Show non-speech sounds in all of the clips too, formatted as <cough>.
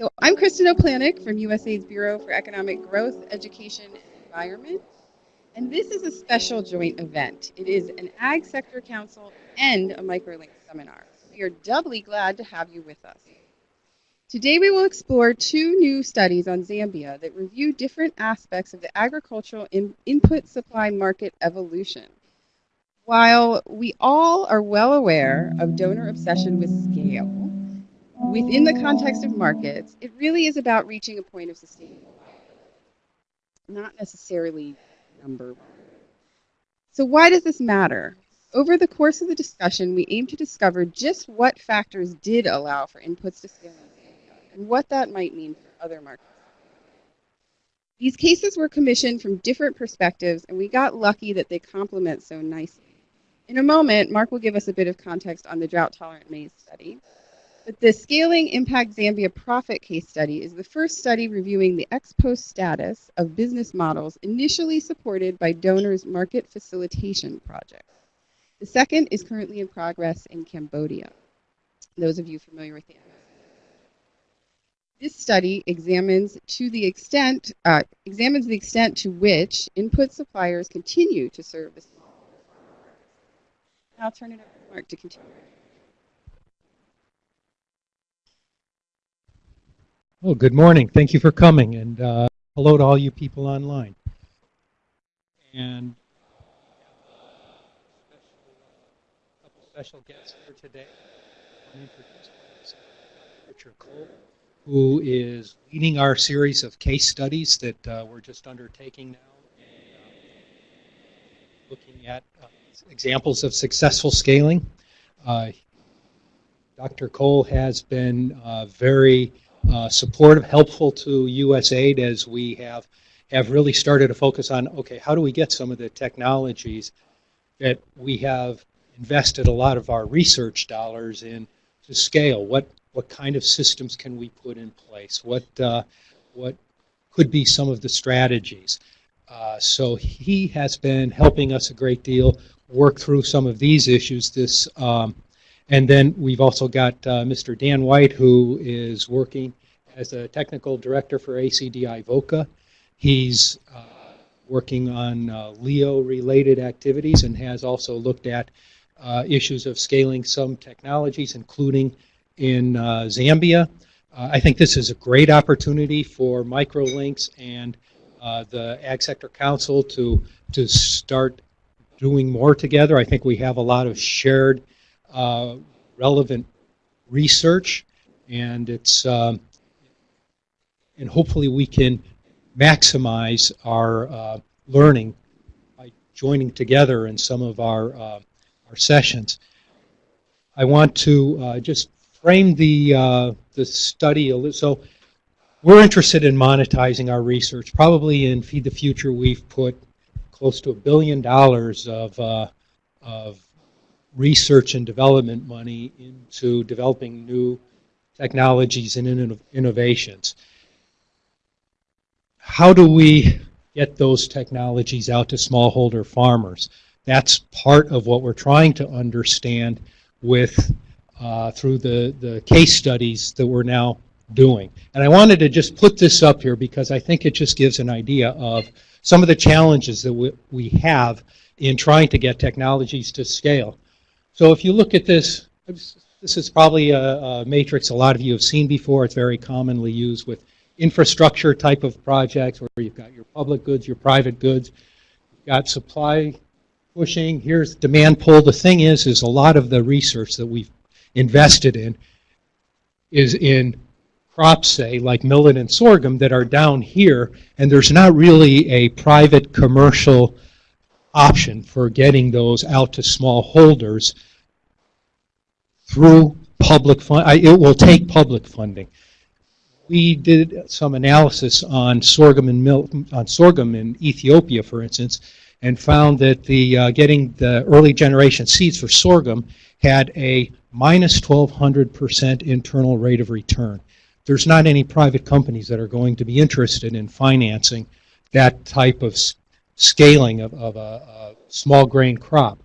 So I'm Kristen Oplanik from USAID's Bureau for Economic Growth, Education, and Environment. And this is a special joint event. It is an Ag Sector Council and a MicroLink seminar. We are doubly glad to have you with us. Today we will explore two new studies on Zambia that review different aspects of the agricultural in input supply market evolution. While we all are well aware of donor obsession with scale, within the context of markets, it really is about reaching a point of sustainable not necessarily number one. So why does this matter? Over the course of the discussion, we aim to discover just what factors did allow for inputs to scale and what that might mean for other markets. These cases were commissioned from different perspectives, and we got lucky that they complement so nicely. In a moment, Mark will give us a bit of context on the drought-tolerant maize study. But the Scaling Impact Zambia Profit Case Study is the first study reviewing the ex post status of business models initially supported by donors' market facilitation projects. The second is currently in progress in Cambodia. Those of you familiar with the this study examines to the extent uh, examines the extent to which input suppliers continue to serve the. I'll turn it over to Mark to continue. Oh, good morning. Thank you for coming, and uh, hello to all you people online. And a couple special guests here today. Richard Cole, who is leading our series of case studies that uh, we're just undertaking now, and, uh, looking at uh, examples of successful scaling. Uh, Dr. Cole has been uh, very uh, supportive, helpful to USAID as we have have really started to focus on okay, how do we get some of the technologies that we have invested a lot of our research dollars in to scale? What what kind of systems can we put in place? What uh, what could be some of the strategies? Uh, so he has been helping us a great deal work through some of these issues. This um, and then we've also got uh, Mr. Dan White, who is working as a technical director for ACDI VOCA. He's uh, working on uh, LEO-related activities and has also looked at uh, issues of scaling some technologies, including in uh, Zambia. Uh, I think this is a great opportunity for microlinks and the Ag Sector Council to to start doing more together. I think we have a lot of shared uh, relevant research, and it's um, and hopefully we can maximize our uh, learning by joining together in some of our uh, our sessions. I want to uh, just frame the uh, the study a little. So we're interested in monetizing our research. Probably in Feed the Future, we've put close to a billion dollars of of research and development money into developing new technologies and innovations. How do we get those technologies out to smallholder farmers? That's part of what we're trying to understand with uh, through the, the case studies that we're now doing. And I wanted to just put this up here because I think it just gives an idea of some of the challenges that we, we have in trying to get technologies to scale. So if you look at this, this is probably a, a, matrix a lot of you have seen before. It's very commonly used with infrastructure type of projects where you've got your public goods, your private goods. You've got supply pushing. Here's demand pull. The thing is, is a lot of the research that we've invested in is in crops, say, like millet and sorghum that are down here, and there's not really a private commercial option for getting those out to small holders through public fund. It will take public funding. We did some analysis on sorghum and milk, on sorghum in Ethiopia, for instance, and found that the uh, getting the early generation seeds for sorghum had a minus 1,200% internal rate of return. There's not any private companies that are going to be interested in financing that type of scaling of, of a, a small grain crop.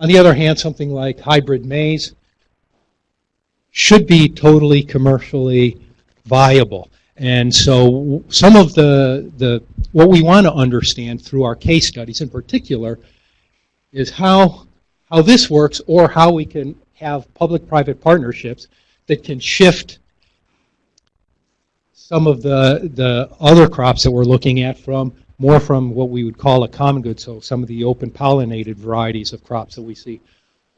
On the other hand, something like hybrid maize should be totally commercially viable. And so some of the, the what we want to understand through our case studies in particular is how, how this works or how we can have public-private partnerships that can shift some of the, the other crops that we're looking at from more from what we would call a common good, so some of the open pollinated varieties of crops that we see,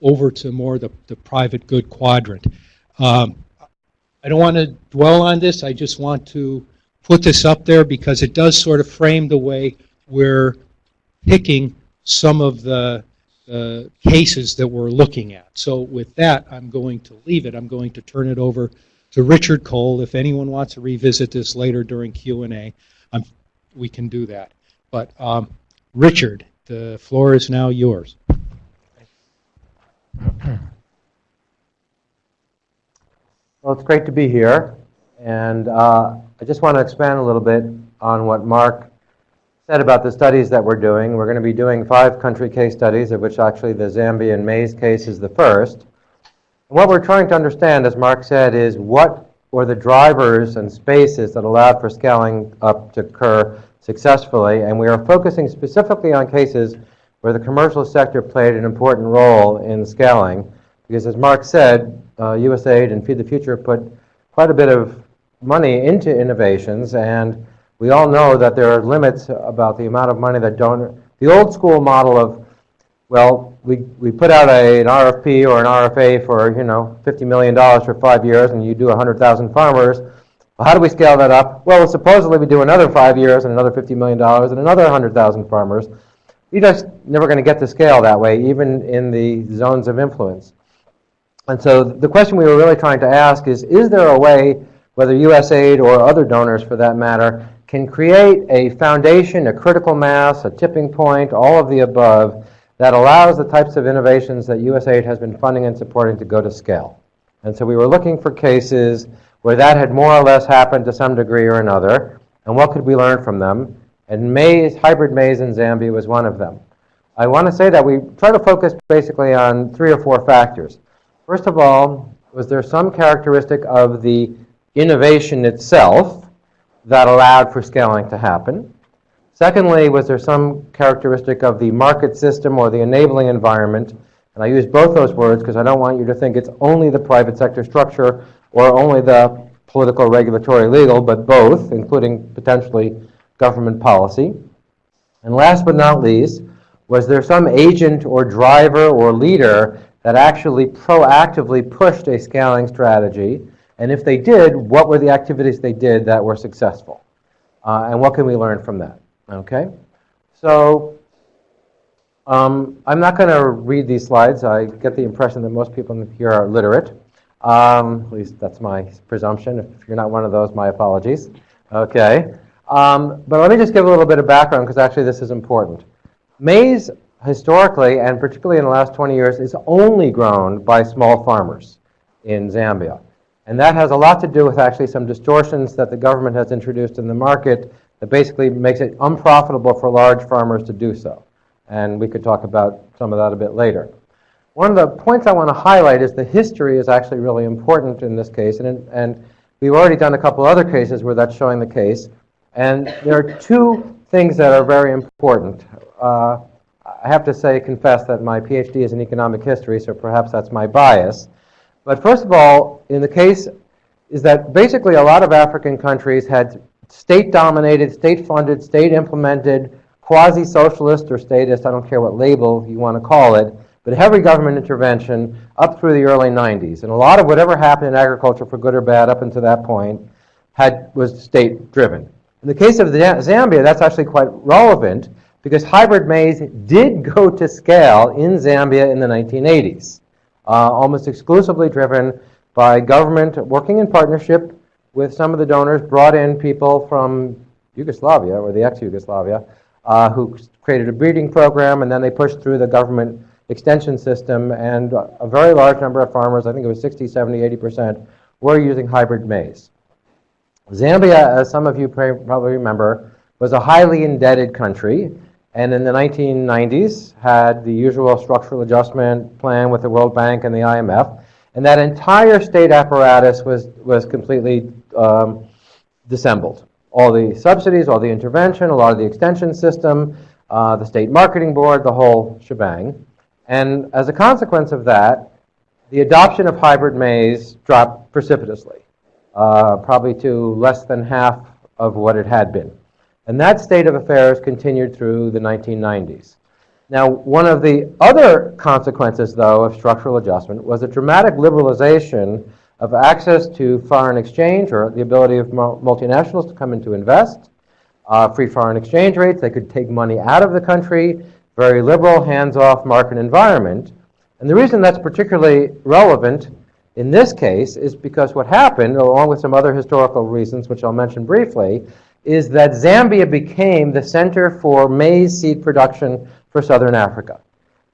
over to more the, the private good quadrant. Um, I don't want to dwell on this, I just want to put this up there because it does sort of frame the way we're picking some of the uh, cases that we're looking at. So with that, I'm going to leave it. I'm going to turn it over to Richard Cole. If anyone wants to revisit this later during Q&A, we can do that. But um, Richard, the floor is now yours. Well, it's great to be here, and uh, I just want to expand a little bit on what Mark said about the studies that we're doing. We're going to be doing five country case studies, of which actually the Zambian maize case is the first. And what we're trying to understand, as Mark said, is what were the drivers and spaces that allowed for scaling up to occur successfully, and we are focusing specifically on cases where the commercial sector played an important role in scaling, because as Mark said, uh, USAID and Feed the Future put quite a bit of money into innovations, and we all know that there are limits about the amount of money that donor. The old school model of, well, we, we put out a, an RFP or an RFA for you know 50 million dollars for five years, and you do 100,000 farmers. Well, how do we scale that up? Well, supposedly we do another five years and another 50 million dollars and another 100,000 farmers. You're just never going to get to scale that way, even in the zones of influence. And so the question we were really trying to ask is, is there a way, whether USAID or other donors for that matter, can create a foundation, a critical mass, a tipping point, all of the above, that allows the types of innovations that USAID has been funding and supporting to go to scale. And so we were looking for cases where that had more or less happened to some degree or another, and what could we learn from them? And maize, hybrid maize in Zambia was one of them. I want to say that we try to focus basically on three or four factors. First of all, was there some characteristic of the innovation itself that allowed for scaling to happen? Secondly, was there some characteristic of the market system or the enabling environment? And I use both those words because I don't want you to think it's only the private sector structure or only the political, regulatory, legal, but both, including potentially government policy. And last but not least, was there some agent or driver or leader that actually proactively pushed a scaling strategy? And if they did, what were the activities they did that were successful? Uh, and what can we learn from that? Okay? So um, I'm not going to read these slides. I get the impression that most people here are literate. Um, at least that's my presumption. If you're not one of those, my apologies. Okay. Um, but let me just give a little bit of background because actually this is important. Maize historically, and particularly in the last 20 years, is only grown by small farmers in Zambia. And that has a lot to do with actually some distortions that the government has introduced in the market that basically makes it unprofitable for large farmers to do so. And we could talk about some of that a bit later. One of the points I want to highlight is the history is actually really important in this case. And, and we've already done a couple other cases where that's showing the case. And there are two things that are very important. Uh, I have to say, confess that my PhD is in economic history, so perhaps that's my bias. But first of all, in the case is that basically a lot of African countries had state-dominated, state-funded, state-implemented, quasi-socialist or statist, I don't care what label you want to call it, but heavy government intervention up through the early 90s. And a lot of whatever happened in agriculture, for good or bad, up until that point, had, was state-driven. In the case of Zambia, that's actually quite relevant because hybrid maize did go to scale in Zambia in the 1980s, uh, almost exclusively driven by government working in partnership with some of the donors, brought in people from Yugoslavia, or the ex-Yugoslavia, uh, who created a breeding program, and then they pushed through the government extension system, and a very large number of farmers, I think it was 60, 70, 80%, were using hybrid maize. Zambia, as some of you probably remember, was a highly indebted country, and in the 1990s had the usual structural adjustment plan with the World Bank and the IMF, and that entire state apparatus was, was completely um, dissembled. All the subsidies, all the intervention, a lot of the extension system, uh, the state marketing board, the whole shebang. And as a consequence of that, the adoption of hybrid maize dropped precipitously, uh, probably to less than half of what it had been. And that state of affairs continued through the 1990s. Now, one of the other consequences, though, of structural adjustment was a dramatic liberalization of access to foreign exchange or the ability of multinationals to come in to invest, uh, free foreign exchange rates, they could take money out of the country, very liberal, hands-off market environment. And the reason that's particularly relevant in this case is because what happened, along with some other historical reasons, which I'll mention briefly, is that Zambia became the center for maize seed production for southern Africa.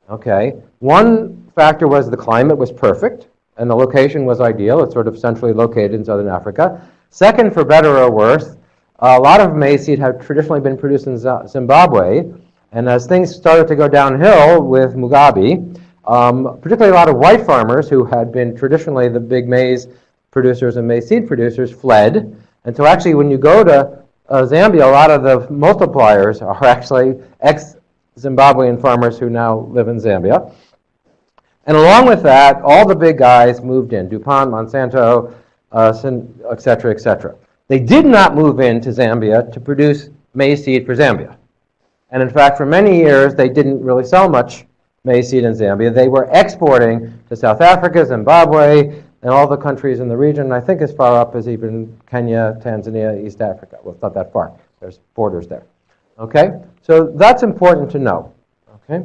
Okay, one factor was the climate was perfect and the location was ideal. It's sort of centrally located in southern Africa. Second, for better or worse, a lot of maize seed had traditionally been produced in Zimbabwe, and as things started to go downhill with Mugabe, um, particularly a lot of white farmers who had been traditionally the big maize producers and maize seed producers fled. And so, actually, when you go to uh, Zambia, a lot of the multipliers are actually ex Zimbabwean farmers who now live in Zambia. And along with that, all the big guys moved in DuPont, Monsanto, uh, et cetera, et cetera. They did not move into Zambia to produce maize seed for Zambia. And in fact, for many years, they didn't really sell much maize seed in Zambia. They were exporting to South Africa, Zimbabwe, and all the countries in the region, I think as far up as even Kenya, Tanzania, East Africa. Well, it's not that far. There's borders there. Okay? So that's important to know. Okay?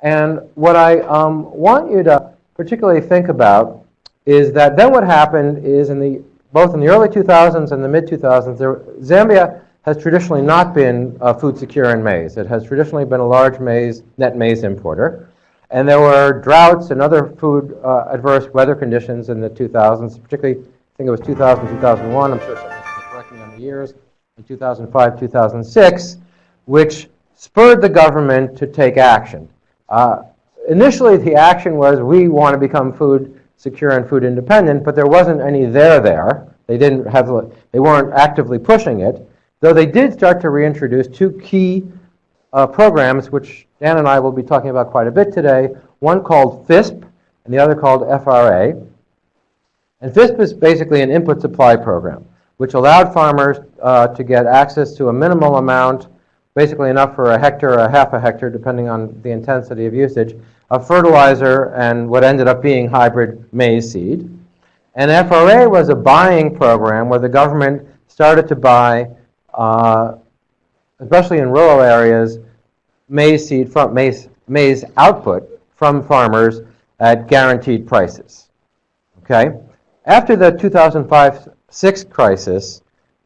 And what I um, want you to particularly think about is that then what happened is in the both in the early 2000s and the mid 2000s, there, Zambia has traditionally not been uh, food secure in maize. It has traditionally been a large maize net maize importer, and there were droughts and other food uh, adverse weather conditions in the 2000s, particularly I think it was 2000 2001. I'm sure someone can correct me on the years. In 2005 2006, which spurred the government to take action. Uh, initially, the action was we want to become food secure and food independent, but there wasn't any there there. They didn't have, they weren't actively pushing it, though they did start to reintroduce two key uh, programs, which Dan and I will be talking about quite a bit today. One called FISP, and the other called FRA. And FISP is basically an input supply program, which allowed farmers uh, to get access to a minimal amount, basically enough for a hectare or a half a hectare, depending on the intensity of usage, of fertilizer and what ended up being hybrid maize seed. And FRA was a buying program where the government started to buy, uh, especially in rural areas, maize seed from maize, maize output from farmers at guaranteed prices. Okay? After the 2005-6 crisis,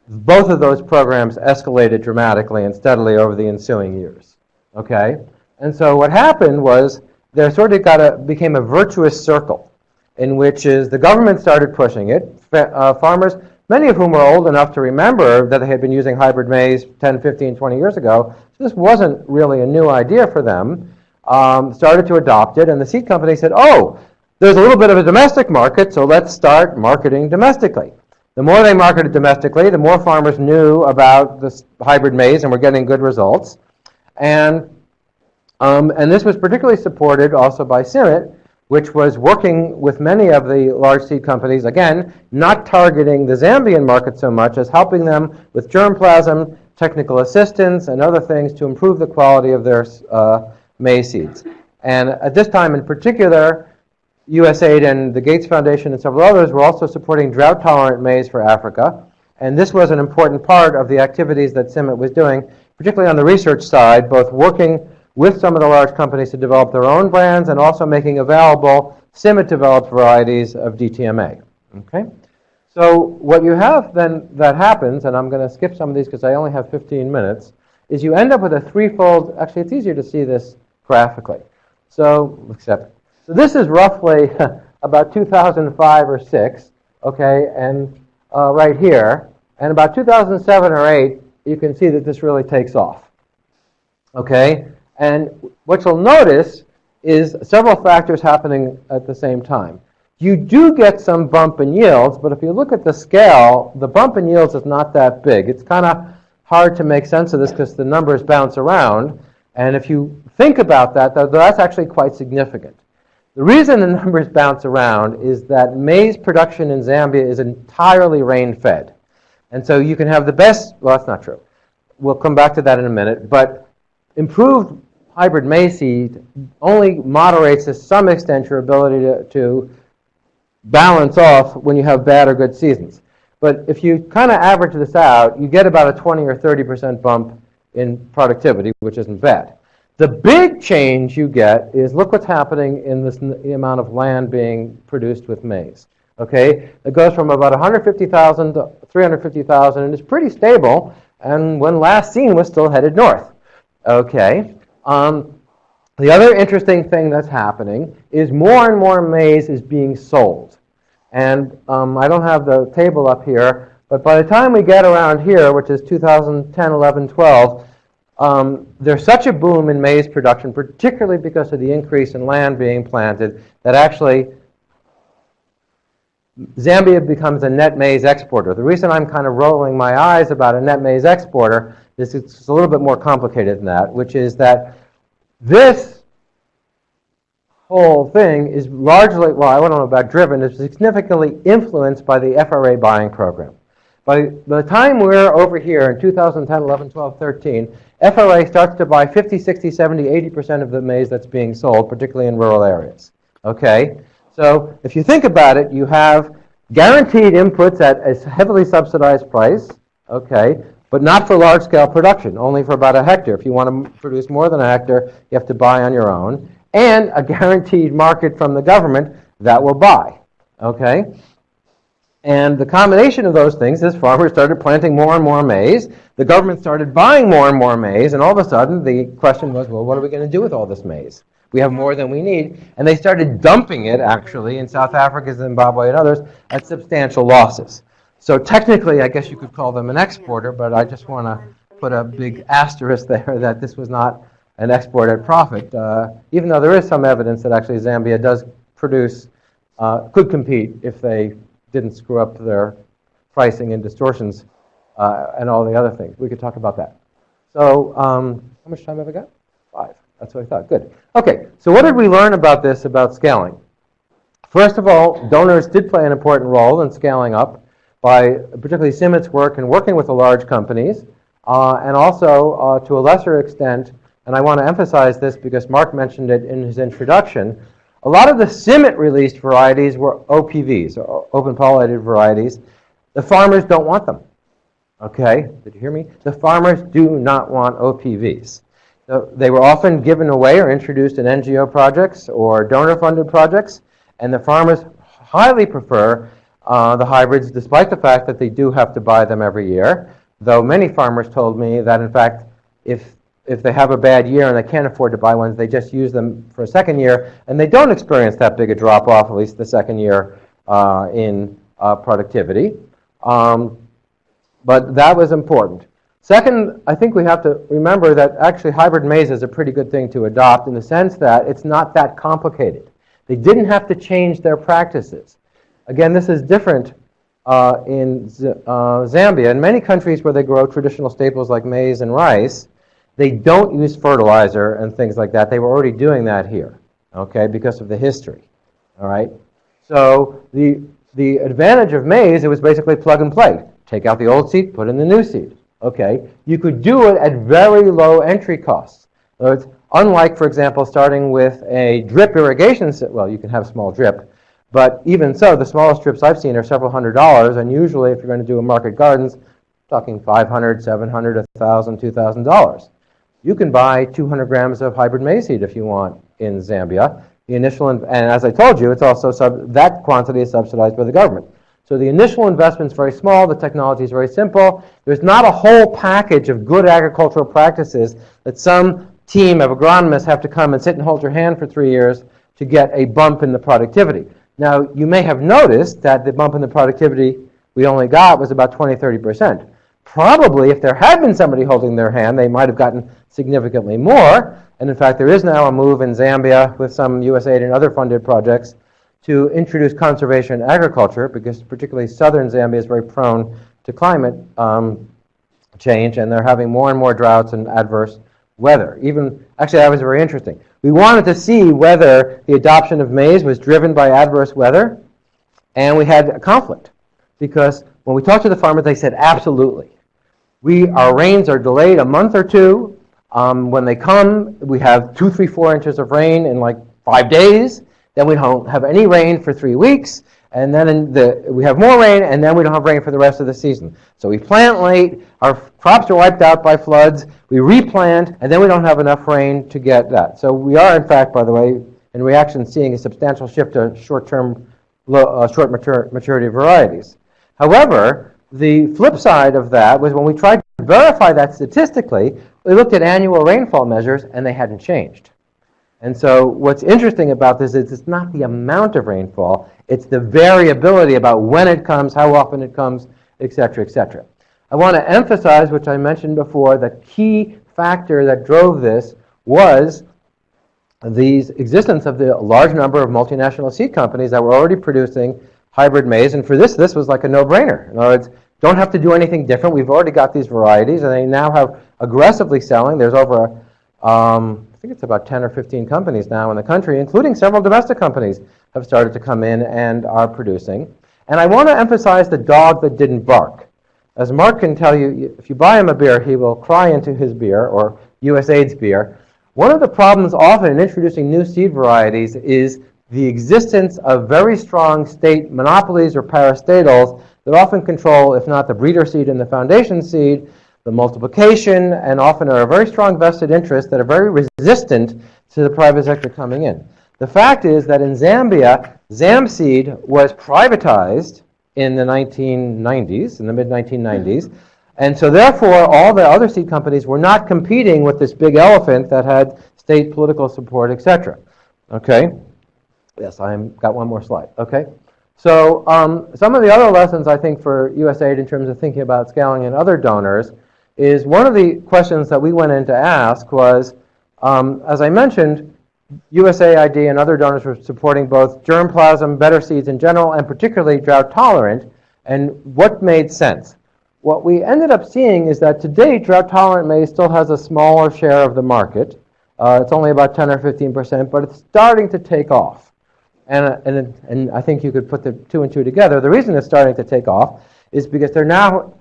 both of those programs escalated dramatically and steadily over the ensuing years. Okay? And so what happened was there sort of got a, became a virtuous circle in which is the government started pushing it. Uh, farmers, many of whom were old enough to remember that they had been using hybrid maize 10, 15, 20 years ago, so this wasn't really a new idea for them, um, started to adopt it, and the seed company said, oh, there's a little bit of a domestic market, so let's start marketing domestically. The more they marketed domestically, the more farmers knew about this hybrid maize and were getting good results. And, um, and this was particularly supported also by CIMMYT, which was working with many of the large seed companies, again, not targeting the Zambian market so much as helping them with germplasm, technical assistance, and other things to improve the quality of their uh, maize seeds. And at this time in particular, USAID and the Gates Foundation and several others were also supporting drought-tolerant maize for Africa. And this was an important part of the activities that CIMMYT was doing, particularly on the research side, both working with some of the large companies to develop their own brands and also making available CIMMYT-developed varieties of DTMA. Okay? So what you have then that happens, and I'm going to skip some of these because I only have 15 minutes, is you end up with a threefold, actually it's easier to see this graphically. So, except so this is roughly <laughs> about 2005 or 6, okay, and uh, right here. And about 2007 or 8, you can see that this really takes off. Okay? And what you'll notice is several factors happening at the same time. You do get some bump in yields, but if you look at the scale, the bump in yields is not that big. It's kind of hard to make sense of this because the numbers bounce around. And if you think about that, that's actually quite significant. The reason the numbers bounce around is that maize production in Zambia is entirely rain-fed. And so you can have the best, well, that's not true. We'll come back to that in a minute. But improved hybrid maize seed only moderates to some extent your ability to, to balance off when you have bad or good seasons. But if you kind of average this out, you get about a 20 or 30% bump in productivity, which isn't bad. The big change you get is look what's happening in this, the amount of land being produced with maize. Okay, it goes from about 150,000 to 350,000, and it's pretty stable. And when last seen, was still headed north. Okay. Um, the other interesting thing that's happening is more and more maize is being sold. And um, I don't have the table up here, but by the time we get around here, which is 2010, 11, 12, um, there's such a boom in maize production, particularly because of the increase in land being planted, that actually Zambia becomes a net maize exporter. The reason I'm kind of rolling my eyes about a net maize exporter is it's a little bit more complicated than that, which is that this whole thing is largely, well, I don't know about driven, is significantly influenced by the FRA buying program. By the time we're over here in 2010, 11, 12, 13, FRA starts to buy 50, 60, 70, 80% of the maize that's being sold, particularly in rural areas. Okay? So if you think about it, you have guaranteed inputs at a heavily subsidized price, okay, but not for large-scale production, only for about a hectare. If you want to produce more than a hectare, you have to buy on your own, and a guaranteed market from the government that will buy, okay? And the combination of those things is farmers started planting more and more maize. The government started buying more and more maize, and all of a sudden the question was, well, what are we going to do with all this maize? We have more than we need. And they started dumping it, actually, in South Africa, Zimbabwe, and others at substantial losses. So technically, I guess you could call them an exporter, but I just want to put a big asterisk there that this was not an export at profit, uh, even though there is some evidence that actually Zambia does produce, uh, could compete if they didn't screw up their pricing and distortions uh, and all the other things. We could talk about that. So um, how much time have I got? Five. That's what I thought. Good. Okay, so what did we learn about this, about scaling? First of all, donors did play an important role in scaling up by particularly CIMMYT's work and working with the large companies, uh, and also uh, to a lesser extent, and I want to emphasize this because Mark mentioned it in his introduction, a lot of the CIMMYT released varieties were OPVs, or open pollinated varieties. The farmers don't want them. Okay, did you hear me? The farmers do not want OPVs. So they were often given away or introduced in NGO projects or donor-funded projects, and the farmers highly prefer uh, the hybrids despite the fact that they do have to buy them every year, though many farmers told me that in fact if if they have a bad year and they can't afford to buy ones, they just use them for a second year, and they don't experience that big a drop off, at least the second year, uh, in uh, productivity. Um, but that was important. Second, I think we have to remember that actually hybrid maize is a pretty good thing to adopt in the sense that it's not that complicated. They didn't have to change their practices. Again, this is different uh, in uh, Zambia. In many countries where they grow traditional staples like maize and rice, they don't use fertilizer and things like that. They were already doing that here, okay, because of the history. All right? So the, the advantage of maize, it was basically plug and play. Take out the old seed, put in the new seed. Okay? You could do it at very low entry costs. So it's unlike, for example, starting with a drip irrigation. Well, you can have small drip. But even so, the smallest drips I've seen are several hundred dollars. And usually, if you're going to do a market gardens, talking 500, 700, 1,000, 2,000 dollars. You can buy 200 grams of hybrid maize seed if you want in Zambia. The initial, and as I told you, it's also that quantity is subsidized by the government. So the initial investment is very small. The technology is very simple. There's not a whole package of good agricultural practices that some team of agronomists have to come and sit and hold your hand for three years to get a bump in the productivity. Now, you may have noticed that the bump in the productivity we only got was about 20, 30 percent. Probably, if there had been somebody holding their hand, they might have gotten significantly more. And in fact, there is now a move in Zambia with some USAID and other funded projects to introduce conservation agriculture because particularly southern Zambia is very prone to climate um, change and they're having more and more droughts and adverse weather. Even actually, that was very interesting. We wanted to see whether the adoption of maize was driven by adverse weather, and we had a conflict because when we talked to the farmers, they said absolutely. We our rains are delayed a month or two. Um, when they come, we have two, three, four inches of rain in like five days. Then we don't have any rain for three weeks, and then the, we have more rain, and then we don't have rain for the rest of the season. So we plant late, our crops are wiped out by floods, we replant, and then we don't have enough rain to get that. So we are, in fact, by the way, in reaction, seeing a substantial shift to short-term, uh, short maturity varieties. However, the flip side of that was when we tried to verify that statistically, we looked at annual rainfall measures, and they hadn't changed. And so what's interesting about this is it's not the amount of rainfall, it's the variability about when it comes, how often it comes, et cetera, et cetera. I want to emphasize, which I mentioned before, the key factor that drove this was the existence of the large number of multinational seed companies that were already producing hybrid maize. And for this, this was like a no-brainer. In other words, don't have to do anything different. We've already got these varieties, and they now have aggressively selling. There's over um, think it's about 10 or 15 companies now in the country, including several domestic companies, have started to come in and are producing. And I want to emphasize the dog that didn't bark. As Mark can tell you, if you buy him a beer, he will cry into his beer, or USAID's beer. One of the problems often in introducing new seed varieties is the existence of very strong state monopolies or parastatals that often control, if not the breeder seed and the foundation seed, the multiplication, and often are a very strong vested interest that are very resistant to the private sector coming in. The fact is that in Zambia, Zamseed was privatized in the 1990s, in the mid 1990s, and so therefore all the other seed companies were not competing with this big elephant that had state political support, etc. Okay? Yes, I've got one more slide. Okay? So um, some of the other lessons I think for USAID in terms of thinking about scaling and other donors is one of the questions that we went in to ask was, um, as I mentioned, USAID and other donors were supporting both germplasm, better seeds in general, and particularly drought tolerant, and what made sense. What we ended up seeing is that today drought tolerant maize still has a smaller share of the market. Uh, it's only about 10 or 15 percent, but it's starting to take off. And, uh, and, and I think you could put the two and two together. The reason it's starting to take off is because they're now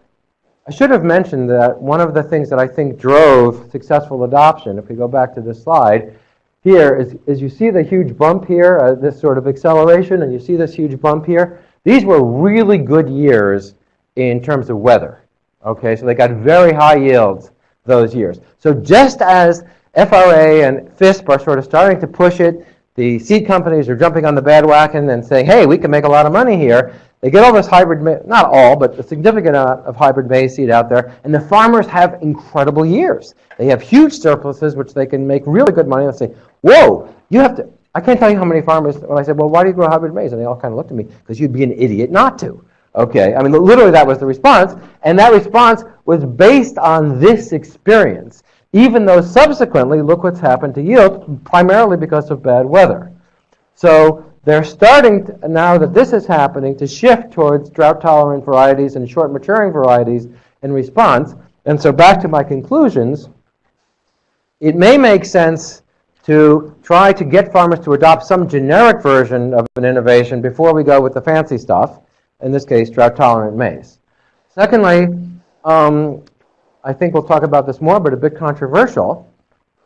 I should have mentioned that one of the things that I think drove successful adoption, if we go back to this slide, here is, is you see the huge bump here, uh, this sort of acceleration, and you see this huge bump here. These were really good years in terms of weather. Okay, so they got very high yields those years. So just as FRA and FISP are sort of starting to push it, the seed companies are jumping on the bandwagon and saying, hey, we can make a lot of money here. They get all this hybrid, not all, but a significant amount of hybrid maize seed out there, and the farmers have incredible years. They have huge surpluses, which they can make really good money. They say, whoa, you have to, I can't tell you how many farmers, when I said, well, why do you grow hybrid maize? And they all kind of looked at me, because you'd be an idiot not to. Okay, I mean, literally that was the response, and that response was based on this experience, even though subsequently, look what's happened to yield, primarily because of bad weather. So they're starting, to, now that this is happening, to shift towards drought-tolerant varieties and short-maturing varieties in response. And so back to my conclusions, it may make sense to try to get farmers to adopt some generic version of an innovation before we go with the fancy stuff, in this case, drought-tolerant maize. Secondly, um, I think we'll talk about this more, but a bit controversial.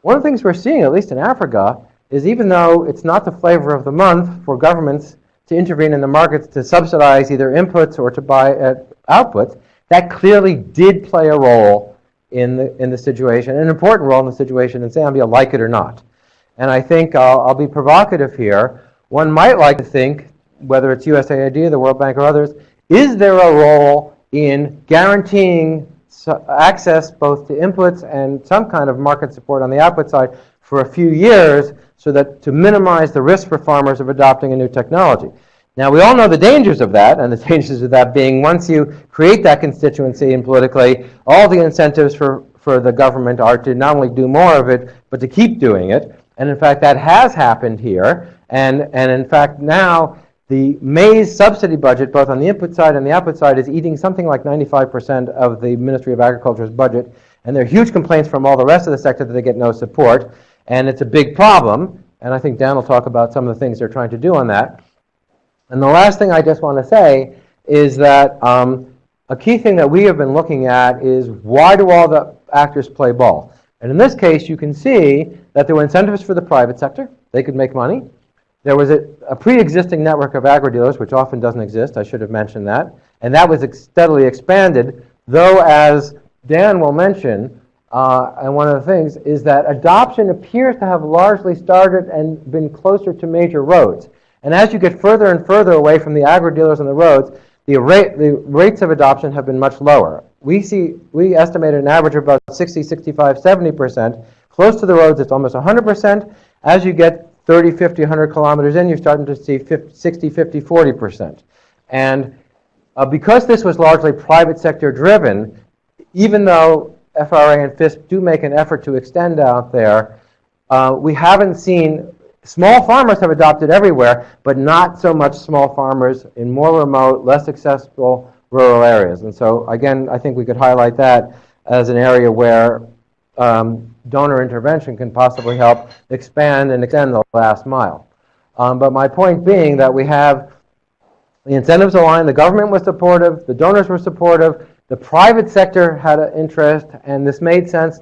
One of the things we're seeing, at least in Africa, is even though it's not the flavor of the month for governments to intervene in the markets to subsidize either inputs or to buy uh, outputs, that clearly did play a role in the, in the situation, an important role in the situation in Zambia, like it or not. And I think I'll, I'll be provocative here. One might like to think, whether it's USAID, the World Bank, or others, is there a role in guaranteeing access both to inputs and some kind of market support on the output side for a few years so that to minimize the risk for farmers of adopting a new technology. Now, we all know the dangers of that, and the <laughs> dangers of that being once you create that constituency and politically, all the incentives for, for the government are to not only do more of it, but to keep doing it. And in fact, that has happened here. And, and in fact, now the maize subsidy budget, both on the input side and the output side, is eating something like 95% of the Ministry of Agriculture's budget. And there are huge complaints from all the rest of the sector that they get no support. And it's a big problem. And I think Dan will talk about some of the things they're trying to do on that. And the last thing I just want to say is that um, a key thing that we have been looking at is why do all the actors play ball? And in this case, you can see that there were incentives for the private sector. They could make money. There was a, a pre-existing network of agri-dealers, which often doesn't exist. I should have mentioned that. And that was ex- steadily expanded, though, as Dan will mention, uh, and one of the things is that adoption appears to have largely started and been closer to major roads. And as you get further and further away from the agri-dealers and the roads, the, rate, the rates of adoption have been much lower. We see, we estimate an average of about 60, 65, 70%. Close to the roads, it's almost 100%. As you get 30, 50, 100 kilometers in, you're starting to see 50, 60, 50, 40%. And uh, because this was largely private sector driven, even though FRA and FISP do make an effort to extend out there, uh, we haven't seen, small farmers have adopted everywhere, but not so much small farmers in more remote, less accessible rural areas. And so again, I think we could highlight that as an area where um, donor intervention can possibly help expand and extend the last mile. Um, but my point being that we have the incentives aligned, the government was supportive, the donors were supportive, the private sector had an interest, and this made sense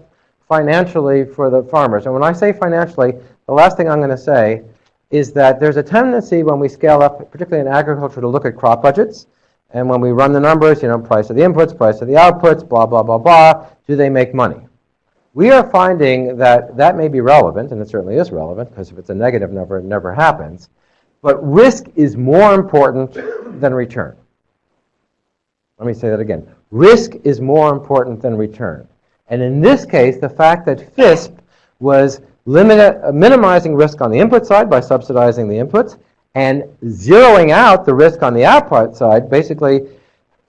financially for the farmers. And when I say financially, the last thing I'm going to say is that there's a tendency when we scale up, particularly in agriculture, to look at crop budgets. And when we run the numbers, you know, price of the inputs, price of the outputs, blah, blah, blah, blah, do they make money? We are finding that that may be relevant, and it certainly is relevant, because if it's a negative number, it never happens. But risk is more important than return. Let me say that again. Risk is more important than return. And in this case, the fact that FISP was uh, minimizing risk on the input side by subsidizing the inputs and zeroing out the risk on the output side, basically,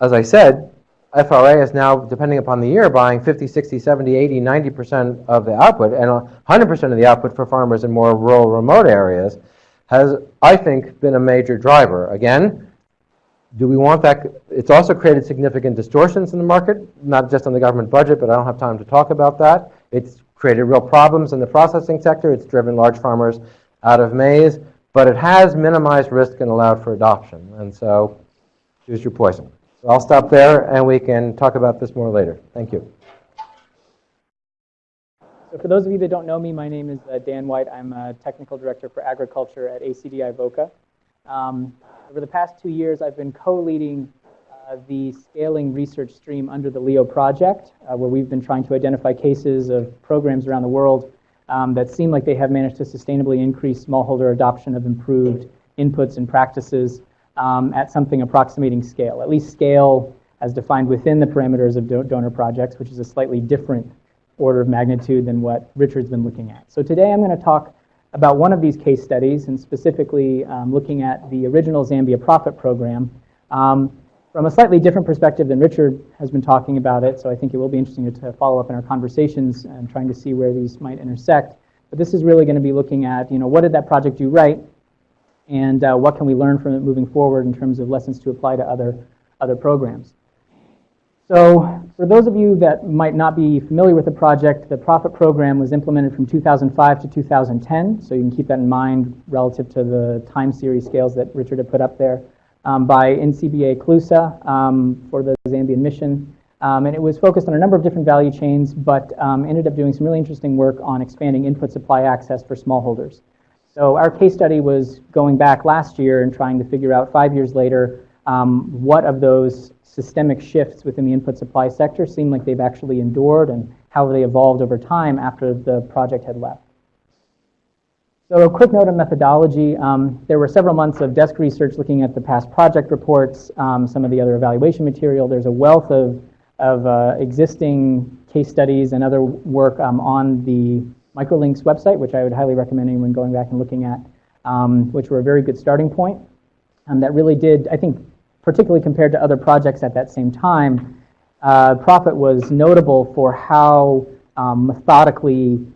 as I said, FRA is now, depending upon the year, buying 50, 60, 70, 80, 90% of the output, and 100% of the output for farmers in more rural, remote areas, has, I think, been a major driver. Again, do we want that? It's also created significant distortions in the market, not just on the government budget, but I don't have time to talk about that. It's created real problems in the processing sector. It's driven large farmers out of maize, but it has minimized risk and allowed for adoption. And so, choose your poison. So I'll stop there and we can talk about this more later. Thank you. So for those of you that don't know me, my name is uh, Dan White. I'm a technical director for agriculture at ACDI VOCA. Um, over the past two years, I've been co-leading uh, the scaling research stream under the LEO project, uh, where we've been trying to identify cases of programs around the world um, that seem like they have managed to sustainably increase smallholder adoption of improved inputs and practices um, at something approximating scale, at least scale as defined within the parameters of do donor projects, which is a slightly different order of magnitude than what Richard's been looking at. So today I'm going to talk about one of these case studies, and specifically um, looking at the original Zambia Profit Program um, from a slightly different perspective than Richard has been talking about it. So I think it will be interesting to, to follow up in our conversations and trying to see where these might intersect. But this is really going to be looking at, you know, what did that project do right, and uh, what can we learn from it moving forward in terms of lessons to apply to other, other programs. So for those of you that might not be familiar with the project, the Profit Program was implemented from 2005 to 2010, so you can keep that in mind relative to the time series scales that Richard had put up there, um, by NCBA CLUSA um, for the Zambian mission. Um, and it was focused on a number of different value chains, but um, ended up doing some really interesting work on expanding input supply access for smallholders. So our case study was going back last year and trying to figure out five years later um, what of those systemic shifts within the input supply sector seem like they've actually endured and how they evolved over time after the project had left. So a quick note on methodology. Um, there were several months of desk research looking at the past project reports, um, some of the other evaluation material. There's a wealth of, of uh, existing case studies and other work um, on the Microlinks website, which I would highly recommend anyone going back and looking at, um, which were a very good starting point. Um, that really did, I think, particularly compared to other projects at that same time, uh, Profit was notable for how um, methodically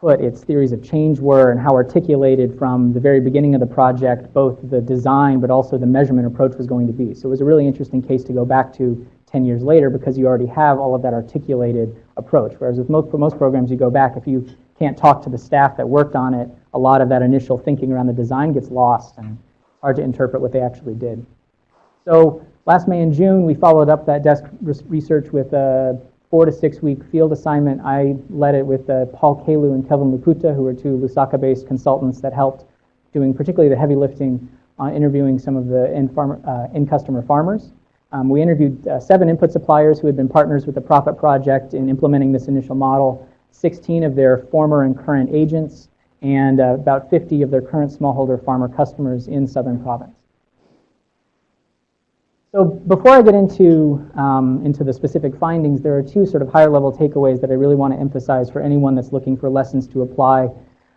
put its theories of change were and how articulated from the very beginning of the project, both the design but also the measurement approach was going to be. So it was a really interesting case to go back to 10 years later because you already have all of that articulated approach. Whereas with most, for most programs, you go back, if you can't talk to the staff that worked on it, a lot of that initial thinking around the design gets lost and it's hard to interpret what they actually did. So last May and June, we followed up that desk research with a four to six week field assignment. I led it with uh, Paul Kalu and Kelvin Luputa, who are two Lusaka-based consultants that helped doing particularly the heavy lifting on interviewing some of the end, farmer, uh, end customer farmers. Um, we interviewed uh, seven input suppliers who had been partners with the Profit Project in implementing this initial model, 16 of their former and current agents, and uh, about 50 of their current smallholder farmer customers in Southern Province. So before I get into, um, into the specific findings, there are two sort of higher level takeaways that I really want to emphasize for anyone that's looking for lessons to apply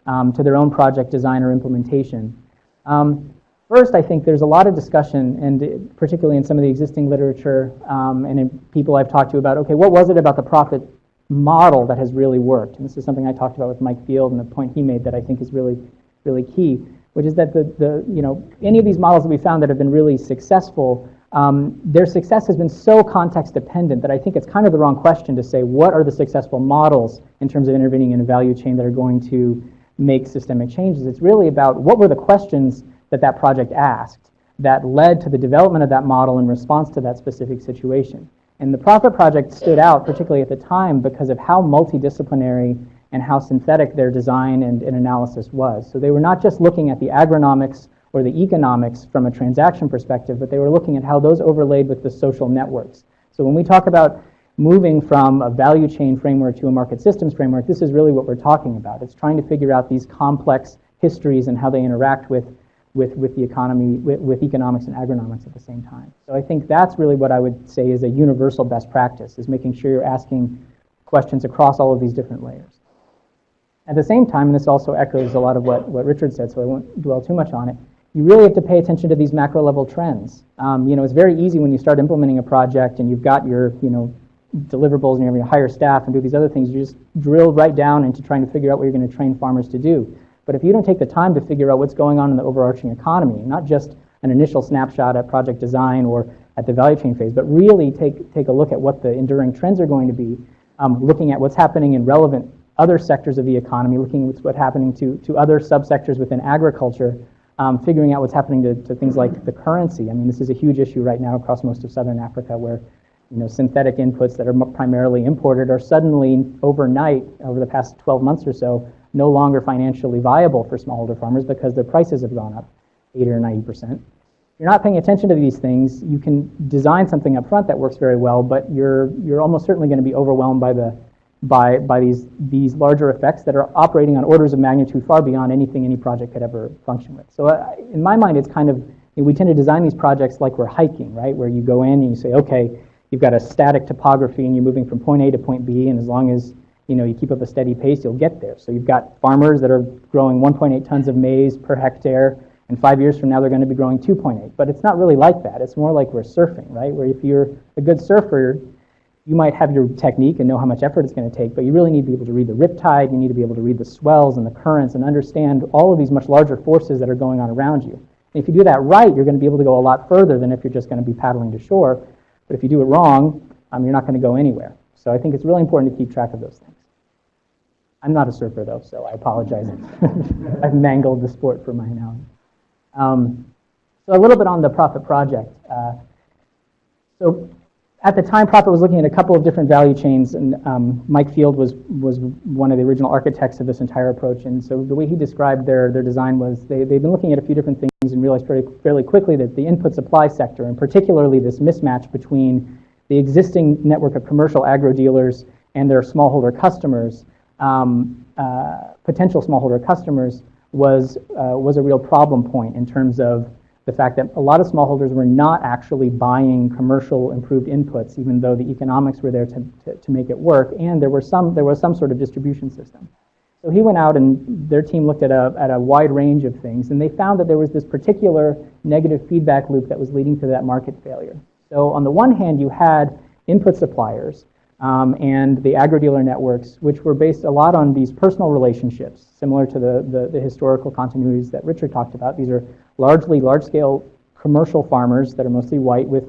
um, to their own project design or implementation. Um, first, I think there's a lot of discussion, and particularly in some of the existing literature um, and in people I've talked to about, okay, what was it about the profit model that has really worked? And this is something I talked about with Mike Field and the point he made that I think is really, really key, which is that the, the you know, any of these models that we found that have been really successful um, their success has been so context dependent that I think it's kind of the wrong question to say what are the successful models in terms of intervening in a value chain that are going to make systemic changes. It's really about what were the questions that that project asked that led to the development of that model in response to that specific situation. And the Profit Project stood out, particularly at the time, because of how multidisciplinary and how synthetic their design and, and analysis was. So they were not just looking at the agronomics or the economics from a transaction perspective, but they were looking at how those overlaid with the social networks. So when we talk about moving from a value chain framework to a market systems framework, this is really what we're talking about. It's trying to figure out these complex histories and how they interact with, with, with the economy, with, with economics and agronomics at the same time. So I think that's really what I would say is a universal best practice, is making sure you're asking questions across all of these different layers. At the same time, and this also echoes a lot of what, what Richard said, so I won't dwell too much on it, you really have to pay attention to these macro level trends. Um, you know, it's very easy when you start implementing a project and you've got your, you know, deliverables and you're going to hire staff and do these other things. You just drill right down into trying to figure out what you're going to train farmers to do. But if you don't take the time to figure out what's going on in the overarching economy, not just an initial snapshot at project design or at the value chain phase, but really take, take a look at what the enduring trends are going to be, um, looking at what's happening in relevant other sectors of the economy, looking at what's happening to, to other subsectors within agriculture, um, figuring out what's happening to, to things like the currency. I mean, this is a huge issue right now across most of southern Africa where you know, synthetic inputs that are primarily imported are suddenly overnight, over the past 12 months or so, no longer financially viable for smallholder farmers because their prices have gone up 80 or 90 percent. If you're not paying attention to these things. You can design something up front that works very well, but you're, you're almost certainly going to be overwhelmed by the by, by these, these larger effects that are operating on orders of magnitude far beyond anything any project could ever function with. So uh, in my mind, it's kind of, we tend to design these projects like we're hiking, right? Where you go in and you say, okay, you've got a static topography and you're moving from point A to point B, and as long as you know you keep up a steady pace, you'll get there. So you've got farmers that are growing 1.8 tons of maize per hectare, and five years from now they're going to be growing 2.8. But it's not really like that. It's more like we're surfing, right? Where if you're a good surfer, you might have your technique and know how much effort it's going to take, but you really need to be able to read the riptide, you need to be able to read the swells and the currents and understand all of these much larger forces that are going on around you. And if you do that right, you're going to be able to go a lot further than if you're just going to be paddling to shore. But if you do it wrong, um, you're not going to go anywhere. So I think it's really important to keep track of those things. I'm not a surfer, though, so I apologize. <laughs> I've mangled the sport for my analogy. Um, so a little bit on the Profit Project. Uh, so at the time, Profit was looking at a couple of different value chains, and um, Mike Field was, was one of the original architects of this entire approach. And so the way he described their, their design was they, they've been looking at a few different things and realized fairly, fairly quickly that the input supply sector, and particularly this mismatch between the existing network of commercial agro dealers and their smallholder customers, um, uh, potential smallholder customers, was, uh, was a real problem point in terms of the fact that a lot of smallholders were not actually buying commercial improved inputs, even though the economics were there to, to, to, make it work, and there, were some, there was some sort of distribution system. So he went out and their team looked at a, at a wide range of things, and they found that there was this particular negative feedback loop that was leading to that market failure. So on the one hand, you had input suppliers um, and the agri-dealer networks, which were based a lot on these personal relationships, similar to the, the, the historical continuities that Richard talked about. These are largely large-scale commercial farmers that are mostly white with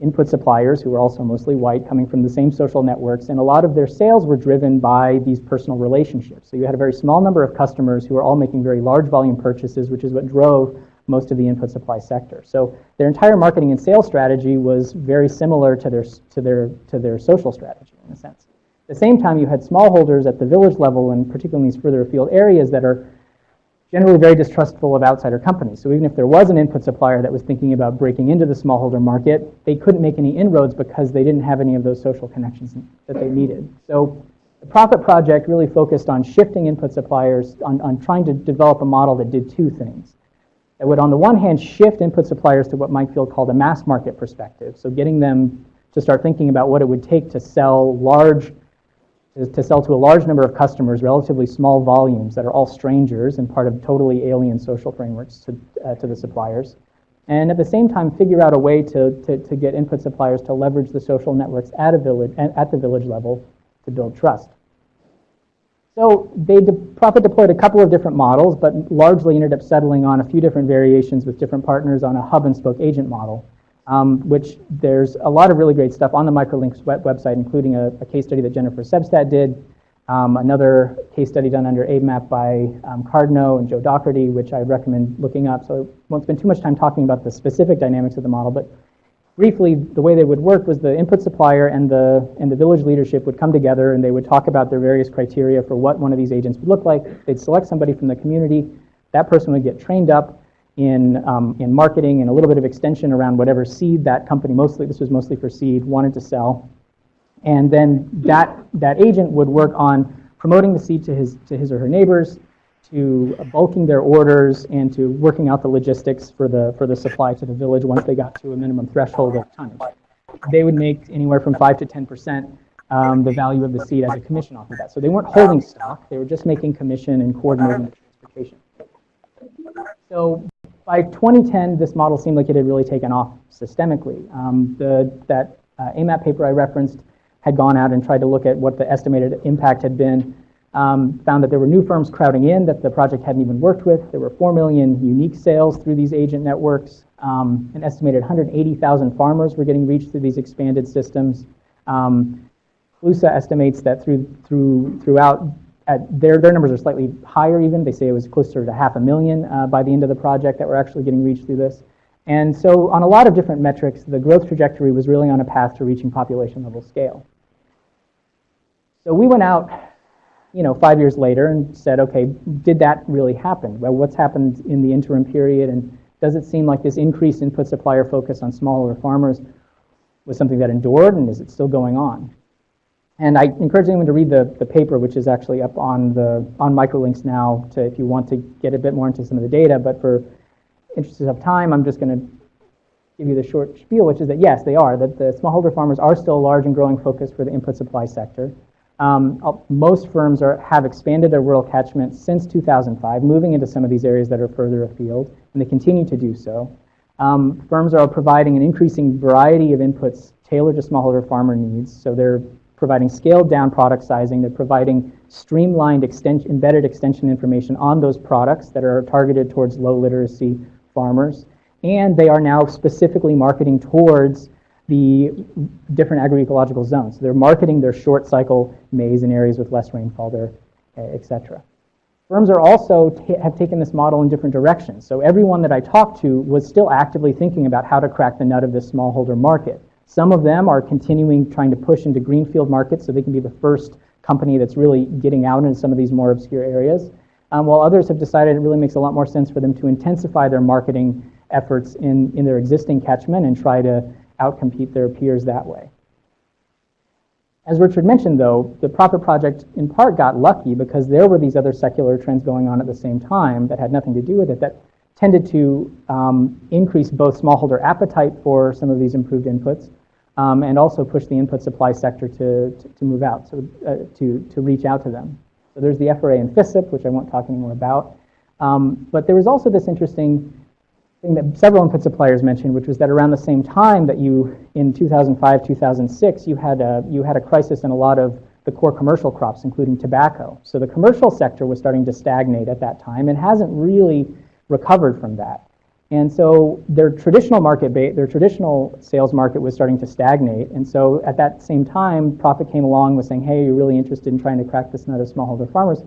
input suppliers who are also mostly white coming from the same social networks and a lot of their sales were driven by these personal relationships so you had a very small number of customers who were all making very large volume purchases which is what drove most of the input supply sector so their entire marketing and sales strategy was very similar to their to their to their social strategy in a sense at the same time you had smallholders at the village level and particularly in these further afield areas that are generally very distrustful of outsider companies. So even if there was an input supplier that was thinking about breaking into the smallholder market, they couldn't make any inroads because they didn't have any of those social connections that they needed. So the Profit Project really focused on shifting input suppliers, on, on trying to develop a model that did two things. That would, on the one hand, shift input suppliers to what Mike Field called a mass market perspective. So getting them to start thinking about what it would take to sell large to sell to a large number of customers, relatively small volumes that are all strangers and part of totally alien social frameworks to, uh, to the suppliers. And at the same time, figure out a way to, to, to get input suppliers to leverage the social networks at, a village, at the village level to build trust. So they de- Profit deployed a couple of different models, but largely ended up settling on a few different variations with different partners on a hub and spoke agent model um, which there's a lot of really great stuff on the Microlinks web- website, including a, a, case study that Jennifer Sebstad did, um, another case study done under AIMAP by um, Cardno and Joe Docherty, which I recommend looking up. So I won't spend too much time talking about the specific dynamics of the model, but briefly, the way they would work was the input supplier and the, and the village leadership would come together and they would talk about their various criteria for what one of these agents would look like. They'd select somebody from the community. That person would get trained up in, um, in marketing and a little bit of extension around whatever seed that company, mostly this was mostly for seed, wanted to sell. And then that, that agent would work on promoting the seed to his, to his or her neighbors, to bulking their orders, and to working out the logistics for the, for the supply to the village once they got to a minimum threshold of tonnage. They would make anywhere from 5 to 10% um, the value of the seed as a commission off of that. So they weren't holding stock, they were just making commission and coordinating the transportation. So by 2010, this model seemed like it had really taken off systemically. Um, the, that uh, AIMAP paper I referenced had gone out and tried to look at what the estimated impact had been. Um, found that there were new firms crowding in that the project hadn't even worked with. There were 4 million unique sales through these agent networks. Um, an estimated 180,000 farmers were getting reached through these expanded systems. Um, CLUSA estimates that through, through, throughout their, their numbers are slightly higher even. They say it was closer to half a million uh, by the end of the project that were actually getting reached through this. And so on a lot of different metrics, the growth trajectory was really on a path to reaching population level scale. So we went out, you know, five years later and said, okay, did that really happen? Well, what's happened in the interim period? And does it seem like this increased input supplier focus on smaller farmers was something that endured and is it still going on? And I encourage anyone to read the, the paper, which is actually up on the on microlinks now, to if you want to get a bit more into some of the data. But for interest of time, I'm just going to give you the short spiel, which is that yes, they are. That the smallholder farmers are still a large and growing focus for the input supply sector. Um, most firms are, have expanded their rural catchment since 2005, moving into some of these areas that are further afield, and they continue to do so. Um, firms are providing an increasing variety of inputs tailored to smallholder farmer needs, so they're providing scaled down product sizing. They're providing streamlined extension, embedded extension information on those products that are targeted towards low literacy farmers. And they are now specifically marketing towards the different agroecological zones. They're marketing their short cycle maize in areas with less rainfall there, et cetera. Firms are also have taken this model in different directions. So everyone that I talked to was still actively thinking about how to crack the nut of this smallholder market. Some of them are continuing trying to push into greenfield markets so they can be the first company that's really getting out into some of these more obscure areas. Um, while others have decided it really makes a lot more sense for them to intensify their marketing efforts in, in their existing catchment and try to outcompete their peers that way. As Richard mentioned, though, the Profit Project in part got lucky because there were these other secular trends going on at the same time that had nothing to do with it that tended to um, increase both smallholder appetite for some of these improved inputs, um, and also push the input supply sector to, to, to move out, so, uh, to, to reach out to them. So there's the FRA and FISIP, which I won't talk anymore about. Um, but there was also this interesting thing that several input suppliers mentioned, which was that around the same time that you, in 2005, 2006, you had a, you had a crisis in a lot of the core commercial crops, including tobacco. So the commercial sector was starting to stagnate at that time and hasn't really recovered from that. And so their traditional market, their traditional sales market was starting to stagnate. And so at that same time, Profit came along was saying, "Hey, you're really interested in trying to crack this nut of smallholder farmers."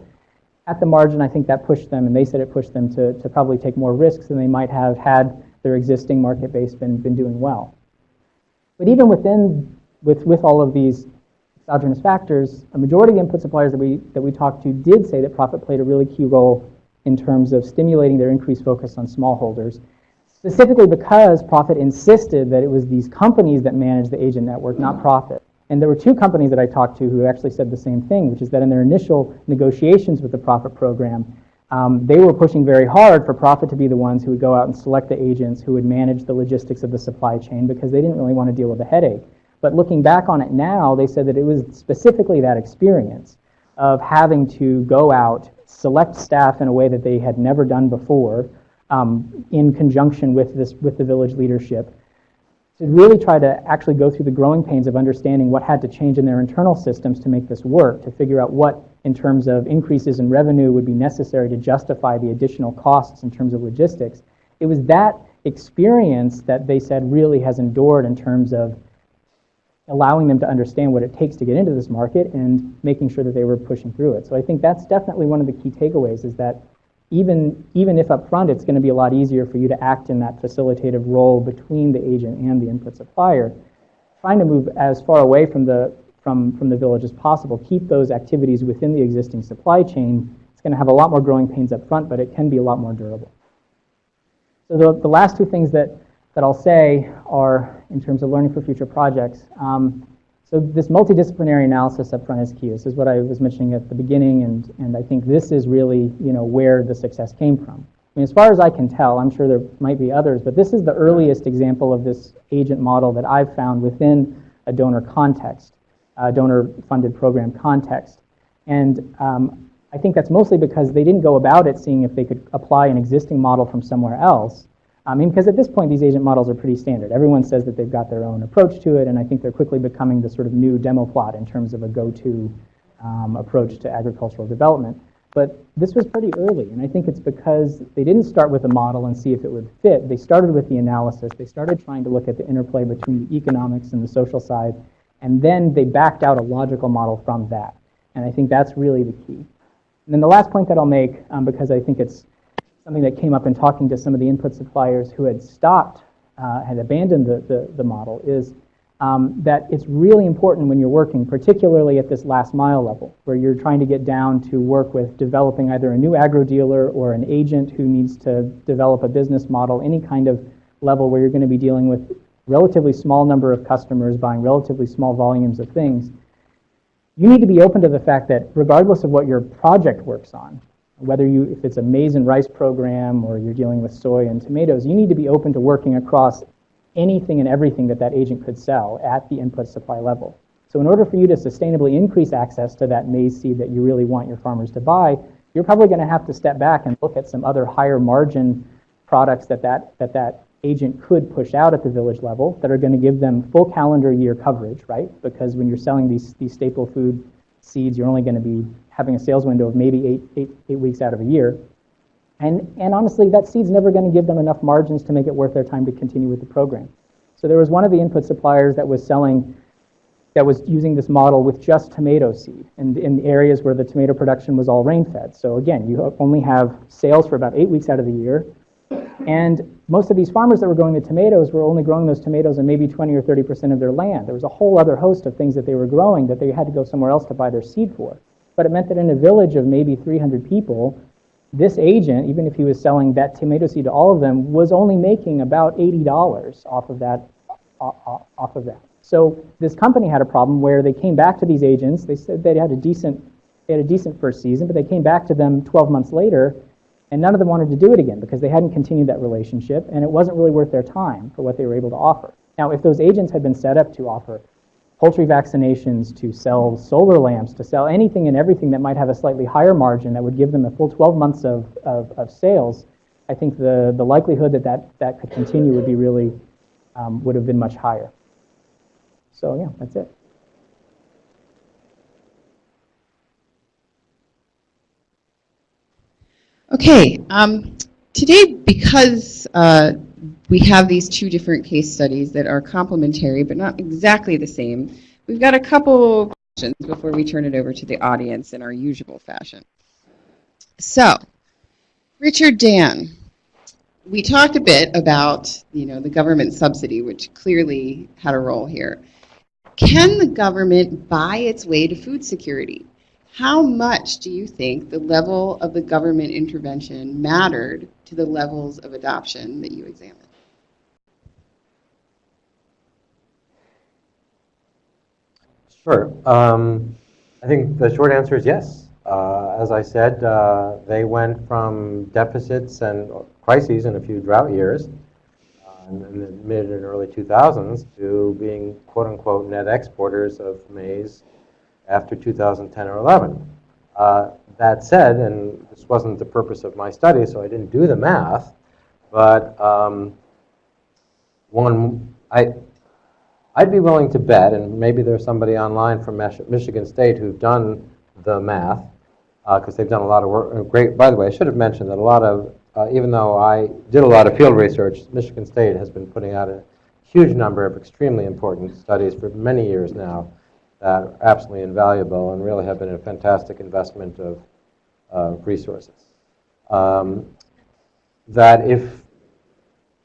At the margin, I think that pushed them, and they said it pushed them to, to probably take more risks than they might have had their existing market base been, been doing well. But even within, with, with all of these exogenous factors, a majority of the input suppliers that we, that we talked to did say that profit played a really key role in terms of stimulating their increased focus on smallholders, specifically because profit insisted that it was these companies that managed the agent network, not mm-hmm. profit. And there were two companies that I talked to who actually said the same thing, which is that in their initial negotiations with the profit program, um, they were pushing very hard for profit to be the ones who would go out and select the agents who would manage the logistics of the supply chain because they didn't really want to deal with the headache. But looking back on it now, they said that it was specifically that experience of having to go out, select staff in a way that they had never done before, um, in conjunction with this with the village leadership, to really try to actually go through the growing pains of understanding what had to change in their internal systems to make this work, to figure out what, in terms of increases in revenue, would be necessary to justify the additional costs in terms of logistics. It was that experience that they said really has endured in terms of allowing them to understand what it takes to get into this market and making sure that they were pushing through it. So I think that's definitely one of the key takeaways is that even, even if up front it's going to be a lot easier for you to act in that facilitative role between the agent and the input supplier, trying to move as far away from the, from, from the village as possible, keep those activities within the existing supply chain, it's going to have a lot more growing pains up front, but it can be a lot more durable. So the, the last two things that, that I'll say are in terms of learning for future projects. Um, so this multidisciplinary analysis up front is key. This is what I was mentioning at the beginning, and, and I think this is really you know, where the success came from. I mean, as far as I can tell, I'm sure there might be others, but this is the earliest example of this agent model that I've found within a donor context, a donor-funded program context. And um, I think that's mostly because they didn't go about it seeing if they could apply an existing model from somewhere else. I mean, because at this point, these agent models are pretty standard. Everyone says that they've got their own approach to it, and I think they're quickly becoming the sort of new demo plot in terms of a go-to um, approach to agricultural development. But this was pretty early, and I think it's because they didn't start with a model and see if it would fit. They started with the analysis. They started trying to look at the interplay between the economics and the social side, and then they backed out a logical model from that. And I think that's really the key. And then the last point that I'll make, um, because I think it's something that came up in talking to some of the input suppliers who had stopped, uh, had abandoned the, the, the model, is um, that it's really important when you're working, particularly at this last mile level, where you're trying to get down to work with developing either a new agro dealer or an agent who needs to develop a business model, any kind of level where you're going to be dealing with relatively small number of customers buying relatively small volumes of things. You need to be open to the fact that regardless of what your project works on, whether you, if it's a maize and rice program or you're dealing with soy and tomatoes, you need to be open to working across anything and everything that that agent could sell at the input supply level. So in order for you to sustainably increase access to that maize seed that you really want your farmers to buy, you're probably going to have to step back and look at some other higher margin products that that, that, that agent could push out at the village level that are going to give them full calendar year coverage, right? Because when you're selling these, these staple food seeds, you're only going to be having a sales window of maybe eight, eight, eight weeks out of a year. And, and honestly, that seed's never going to give them enough margins to make it worth their time to continue with the program. So there was one of the input suppliers that was selling, that was using this model with just tomato seed and in the areas where the tomato production was all rain fed. So again, you only have sales for about eight weeks out of the year. And most of these farmers that were growing the tomatoes were only growing those tomatoes on maybe 20 or 30% of their land. There was a whole other host of things that they were growing that they had to go somewhere else to buy their seed for. But it meant that in a village of maybe 300 people, this agent, even if he was selling that tomato seed to all of them, was only making about $80 off of that. Off of that. So this company had a problem where they came back to these agents. They said they had a decent, they had a decent first season, but they came back to them 12 months later, and none of them wanted to do it again because they hadn't continued that relationship, and it wasn't really worth their time for what they were able to offer. Now, if those agents had been set up to offer poultry vaccinations, to sell solar lamps, to sell anything and everything that might have a slightly higher margin that would give them a full 12 months of, of, of sales, I think the, the likelihood that, that that could continue would be really, um, would have been much higher. So yeah, that's it. Okay, um, today, because uh, we have these two different case studies that are complementary but not exactly the same, we've got a couple questions before we turn it over to the audience in our usual fashion. So, Richard Dan, we talked a bit about you know the government subsidy, which clearly had a role here. Can the government buy its way to food security? How much do you think the level of the government intervention mattered to the levels of adoption that you examined? Sure. Um, I think the short answer is yes. Uh, as I said, uh, they went from deficits and crises in a few drought years uh, in the mid and early 2000s to being quote unquote net exporters of maize after 2010 or 11. Uh, that said, and this wasn't the purpose of my study, so I didn't do the math, but um, one, I, I'd be willing to bet, and maybe there's somebody online from Michigan State who've done the math, because they've done a lot of work. uh, Great, by the way, I should have mentioned that a lot of, uh, even though I did a lot of field research, Michigan State has been putting out a huge number of extremely important studies for many years now that are absolutely invaluable and really have been a fantastic investment of uh, resources. Um, that if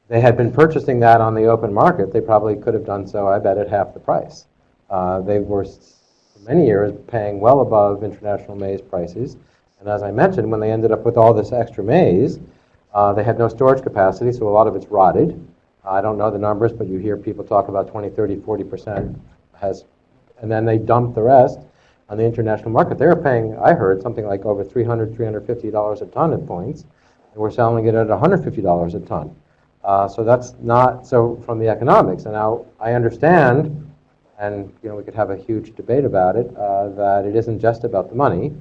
they had been purchasing that on the open market, they probably could have done so, I bet, at half the price. Uh, they were, for many years, paying well above international maize prices. And as I mentioned, when they ended up with all this extra maize, uh, they had no storage capacity, so a lot of it's rotted. I don't know the numbers, but you hear people talk about 20, 30, 40% has, and then they dump the rest on the international market. They were paying, I heard, something like over $300, $350 a ton at points, and we're selling it at $150 a ton. Uh, so that's not so from the economics. And now I understand, and you know we could have a huge debate about it, uh, that it isn't just about the money.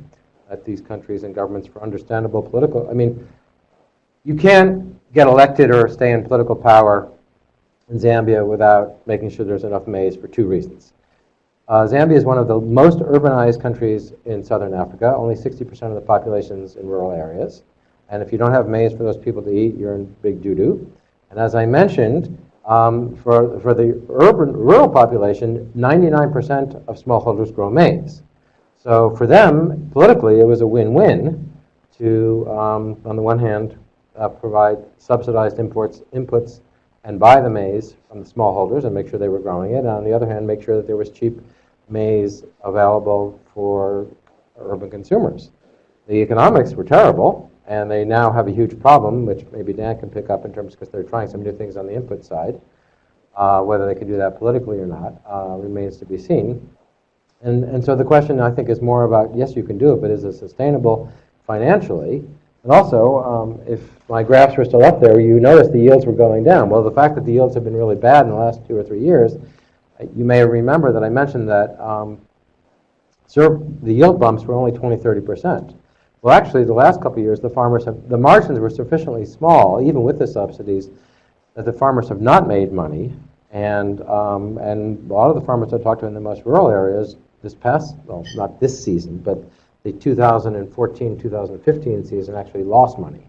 That these countries and governments, for understandable political, I mean, you can't get elected or stay in political power in Zambia without making sure there's enough maize for two reasons. Uh, Zambia is one of the most urbanized countries in southern Africa. Only 60% of the population is in rural areas. And if you don't have maize for those people to eat, you're in big doo-doo. And as I mentioned, um, for, for the urban, rural population, 99% of smallholders grow maize. So for them, politically, it was a win-win to, um, on the one hand, uh, provide subsidized imports, inputs and buy the maize from the smallholders and make sure they were growing it. And on the other hand, make sure that there was cheap maize available for urban consumers. The economics were terrible, and they now have a huge problem, which maybe Dan can pick up in terms because they're trying some new things on the input side. Uh, whether they can do that politically or not uh, remains to be seen. And, and so the question, I think, is more about yes, you can do it, but is it sustainable financially? And also, um, if my graphs were still up there, you notice the yields were going down. Well, the fact that the yields have been really bad in the last two or three years, you may remember that I mentioned that um, the yield bumps were only 20, 30 percent. Well, actually, the last couple of years, the farmers have, the margins were sufficiently small, even with the subsidies, that the farmers have not made money. And, um, and a lot of the farmers I talked to in the most rural areas this past, well, not this season, but the 2014-2015 season actually lost money.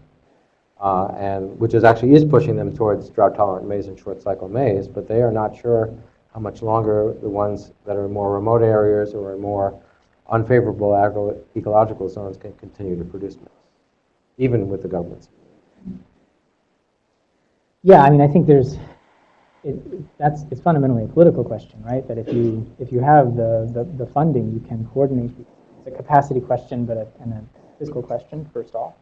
Uh, and which is actually is pushing them towards drought-tolerant maize and short-cycle maize, but they are not sure how much longer the ones that are in more remote areas or in more unfavorable agro- ecological zones can continue to produce maize, even with the government's. Yeah, I mean, I think there's, it, that's, it's fundamentally a political question, right? That if you, if you have the, the, the funding, you can coordinate. It's a capacity question, but a, and a fiscal question, first off.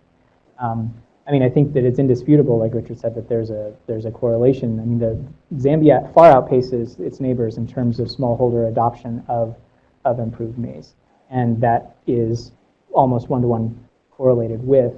Um, I mean, I think that it's indisputable, like Richard said, that there's a, there's a correlation. I mean, the Zambia far outpaces its neighbors in terms of smallholder adoption of, of improved maize. And that is almost one-to-one correlated with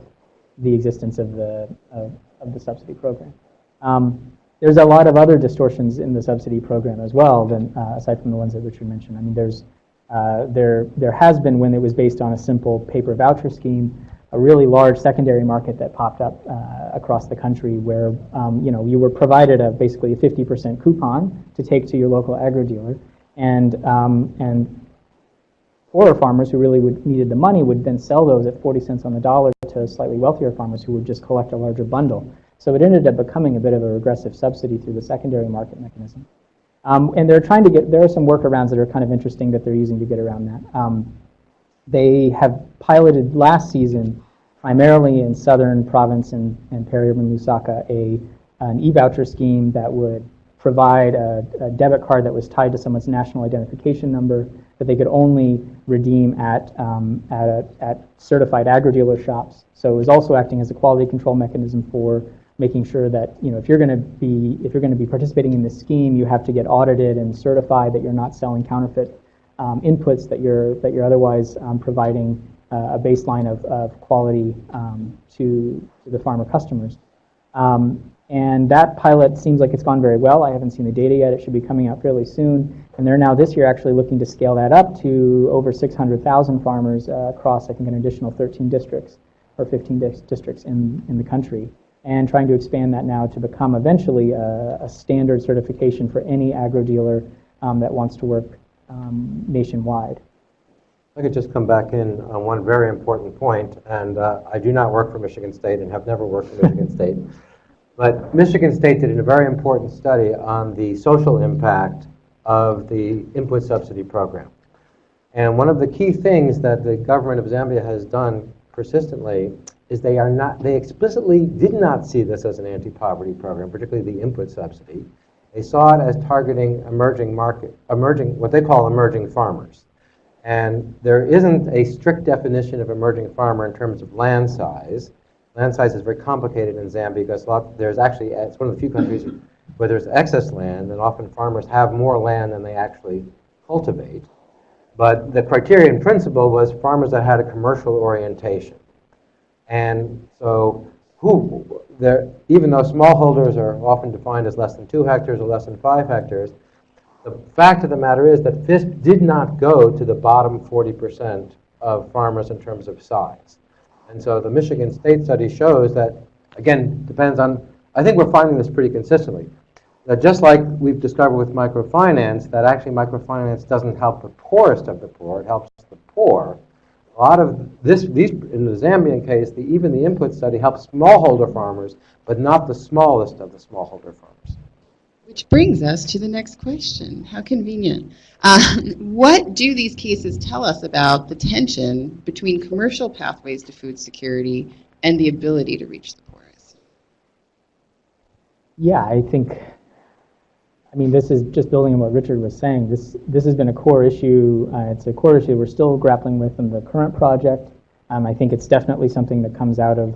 the existence of the, of, of the subsidy program. Um, there's a lot of other distortions in the subsidy program as well, than, uh, aside from the ones that Richard mentioned. I mean, there's, uh, there, there has been when it was based on a simple paper voucher scheme, a really large secondary market that popped up uh, across the country where, um, you know, you were provided a basically a 50% coupon to take to your local agro dealer. And, um, and poorer farmers who really would, needed the money would then sell those at 40 cents on the dollar to slightly wealthier farmers who would just collect a larger bundle. So it ended up becoming a bit of a regressive subsidy through the secondary market mechanism. Um, and they're trying to get, there are some workarounds that are kind of interesting that they're using to get around that. They have piloted last season, primarily in southern province and, and peri-urban Lusaka, a, an e-voucher scheme that would provide a, a debit card that was tied to someone's national identification number that they could only redeem at, um, at, a, at certified agri-dealer shops. So it was also acting as a quality control mechanism for making sure that you know if you're going to be if you're going to be participating in this scheme, you have to get audited and certified that you're not selling counterfeit um, inputs that you're that you're otherwise um, providing uh, a baseline of, of quality um, to, to the farmer customers. Um, and that pilot seems like it's gone very well. I haven't seen the data yet. It should be coming out fairly soon. And they're now this year actually looking to scale that up to over 600,000 farmers uh, across, I think, an additional 13 districts or 15 dis- districts in, in the country. And trying to expand that now to become eventually a, a standard certification for any agro dealer um, that wants to work um, nationwide. I could just come back in on one very important point, and uh, I do not work for Michigan State and have never worked for Michigan <laughs> State. But Michigan State did a very important study on the social impact of the input subsidy program. And one of the key things that the government of Zambia has done persistently is they are not they explicitly did not see this as an anti-poverty program, particularly the input subsidy. They saw it as targeting emerging market, emerging what they call emerging farmers. And there isn't a strict definition of emerging farmer in terms of land size. Land size is very complicated in Zambia because lot, there's actually, it's one of the few countries where there's excess land, and often farmers have more land than they actually cultivate. But the criterion principle was farmers that had a commercial orientation. And so, who, there, even though smallholders are often defined as less than two hectares or less than five hectares, the fact of the matter is that FISP did not go to the bottom 40% of farmers in terms of size. And so the Michigan State study shows that, again, depends on, I think we're finding this pretty consistently, that just like we've discovered with microfinance, that actually microfinance doesn't help the poorest of the poor, it helps the poor. A lot of this, these, in the Zambian case, the, even the input study helps smallholder farmers, but not the smallest of the smallholder farmers. Which brings us to the next question. How convenient. Uh, <laughs> what do these cases tell us about the tension between commercial pathways to food security and the ability to reach the poorest? Yeah, I think, I mean, this is just building on what Richard was saying. This, this has been a core issue. Uh, it's a core issue we're still grappling with in the current project. Um, I think it's definitely something that comes out of,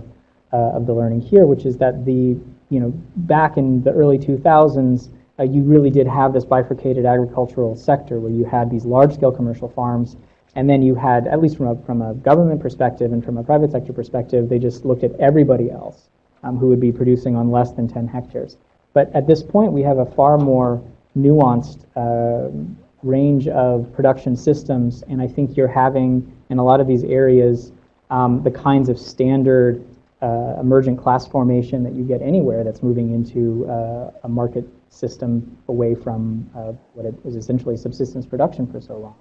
uh, of the learning here, which is that the, you know, back in the early 2000s, uh, you really did have this bifurcated agricultural sector where you had these large-scale commercial farms, and then you had, at least from a, from a government perspective and from a private sector perspective, they just looked at everybody else um, who would be producing on less than 10 hectares. But at this point, we have a far more nuanced uh, range of production systems, and I think you're having, in a lot of these areas, um, the kinds of standard uh, emergent class formation that you get anywhere that's moving into uh, a market system away from uh, what it was essentially subsistence production for so long.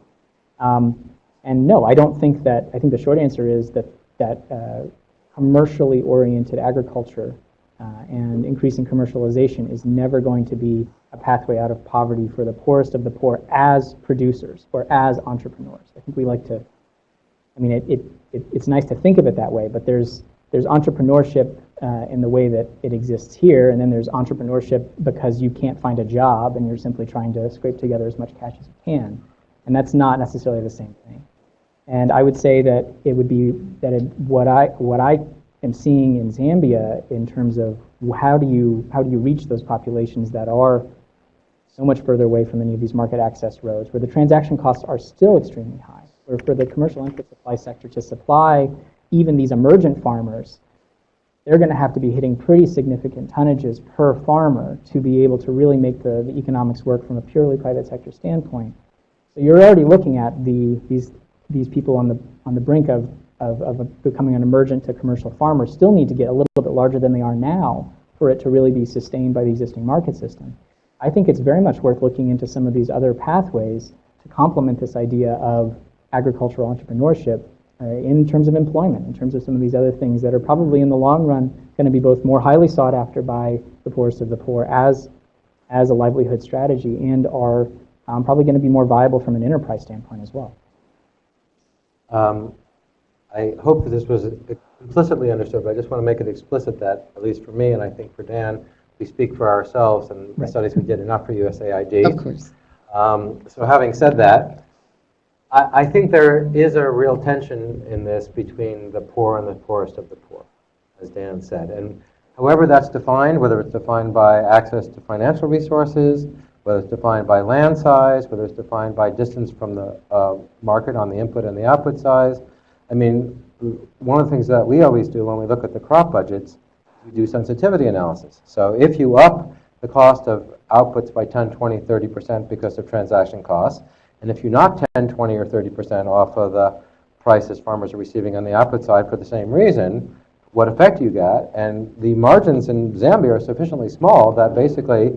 Um, and no, I don't think that, I think the short answer is that, that uh, commercially oriented agriculture and increasing commercialization is never going to be a pathway out of poverty for the poorest of the poor as producers or as entrepreneurs. I think we like to, I mean, it, it, it it's nice to think of it that way, but there's, there's entrepreneurship uh, in the way that it exists here, and then there's entrepreneurship because you can't find a job and you're simply trying to scrape together as much cash as you can. And that's not necessarily the same thing. And I would say that it would be that it, what I what I am seeing in Zambia in terms of how do you how do you reach those populations that are so much further away from any of these market access roads, where the transaction costs are still extremely high, or for the commercial input supply sector to supply even these emergent farmers, they're going to have to be hitting pretty significant tonnages per farmer to be able to really make the, the economics work from a purely private sector standpoint. So you're already looking at the, these, these people on the, on the brink of of, of becoming an emergent to commercial farmer still need to get a little bit larger than they are now for it to really be sustained by the existing market system. I think it's very much worth looking into some of these other pathways to complement this idea of agricultural entrepreneurship uh, in terms of employment, in terms of some of these other things that are probably in the long run going to be both more highly sought after by the poorest of the poor as, as a livelihood strategy and are um, probably going to be more viable from an enterprise standpoint as well. Um, I hope that this was implicitly understood, but I just want to make it explicit that, at least for me, and I think for Dan, we speak for ourselves and the studies we did, and not for USAID. Of course. Um, So having said that, I, I think there is a real tension in this between the poor and the poorest of the poor, as Dan said. And however that's defined, whether it's defined by access to financial resources, whether it's defined by land size, whether it's defined by distance from the uh, market on the input and the output size, I mean, one of the things that we always do when we look at the crop budgets, we do sensitivity analysis. So if you up the cost of outputs by 10, 20, 30% because of transaction costs, and if you knock 10, 20, or 30% off of the prices farmers are receiving on the output side for the same reason, what effect you get? And the margins in Zambia are sufficiently small that basically,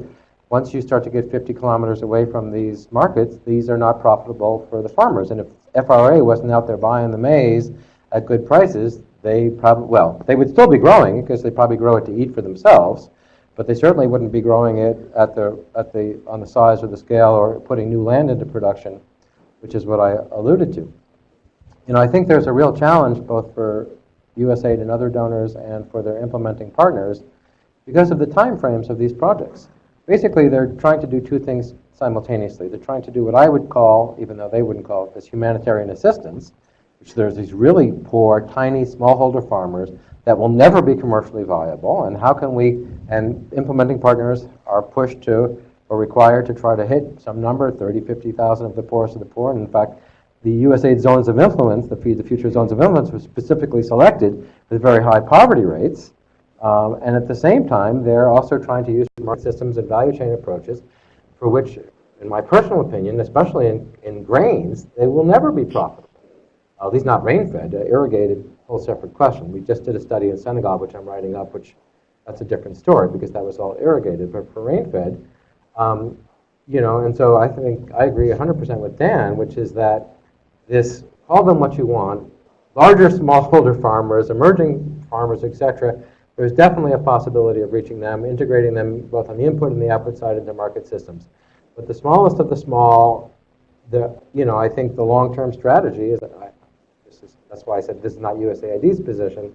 once you start to get 50 kilometers away from these markets, these are not profitable for the farmers. And if FRA wasn't out there buying the maize at good prices, they probably, well, they would still be growing because they probably grow it to eat for themselves, but they certainly wouldn't be growing it at the, at the, on the size or the scale or putting new land into production, which is what I alluded to. You know, I think there's a real challenge both for USAID and other donors and for their implementing partners because of the timeframes of these projects. Basically, they're trying to do two things simultaneously. They're trying to do what I would call, even though they wouldn't call it this, humanitarian assistance, which there's these really poor, tiny smallholder farmers that will never be commercially viable. And how can we, and implementing partners are pushed to or required to try to hit some number, 30, 50,000 of the poorest of the poor. And in fact, the USAID zones of influence, the Feed the Future zones of influence, were specifically selected with very high poverty rates. Um, and at the same time, they're also trying to use market systems and value chain approaches for which, in my personal opinion, especially in, in grains, they will never be profitable. At least not rain-fed, uh, irrigated, whole separate question. We just did a study in Senegal, which I'm writing up, which that's a different story because that was all irrigated. But for rain-fed, um, you know, and so I think I agree 100% with Dan, which is that this, call them what you want, larger smallholder farmers, emerging farmers, et cetera, there's definitely a possibility of reaching them, integrating them both on the input and the output side into market systems. But the smallest of the small, the, you know, I think the long-term strategy is, I, this is, that's why I said this is not USAID's position,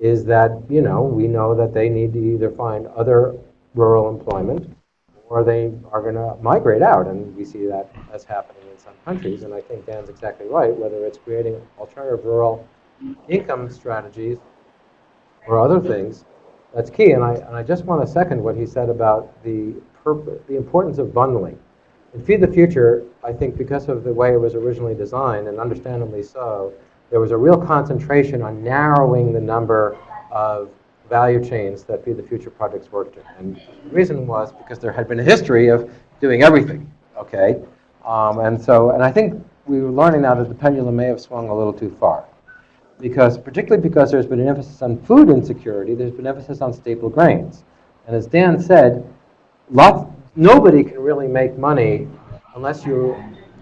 is that, you know, we know that they need to either find other rural employment or they are going to migrate out, and we see that as happening in some countries. And I think Dan's exactly right, whether it's creating alternative rural income strategies or other things, that's key. And I, and I just want to second what he said about the, the importance of bundling. In Feed the Future, I think because of the way it was originally designed, and understandably so, there was a real concentration on narrowing the number of value chains that Feed the Future projects worked in. And the reason was because there had been a history of doing everything, okay? Um, and so, and I think we were learning now that the pendulum may have swung a little too far. Because, particularly because there's been an emphasis on food insecurity, there's been emphasis on staple grains. And as Dan said, lots, nobody can really make money unless you're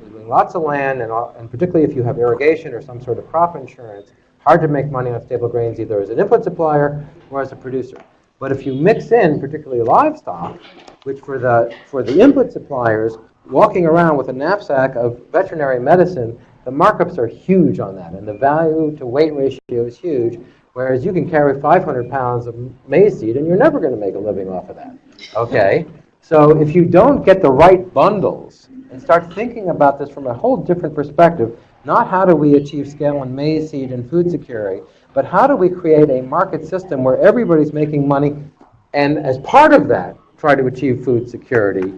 doing lots of land, and, and particularly if you have irrigation or some sort of crop insurance, hard to make money on staple grains either as an input supplier or as a producer. But if you mix in particularly livestock, which for the, for the input suppliers, walking around with a knapsack of veterinary medicine, the markups are huge on that, and the value to weight ratio is huge, whereas you can carry 500 pounds of maize seed and you're never going to make a living off of that. Okay? So if you don't get the right bundles and start thinking about this from a whole different perspective, not how do we achieve scale in maize seed and food security, but how do we create a market system where everybody's making money and as part of that, try to achieve food security,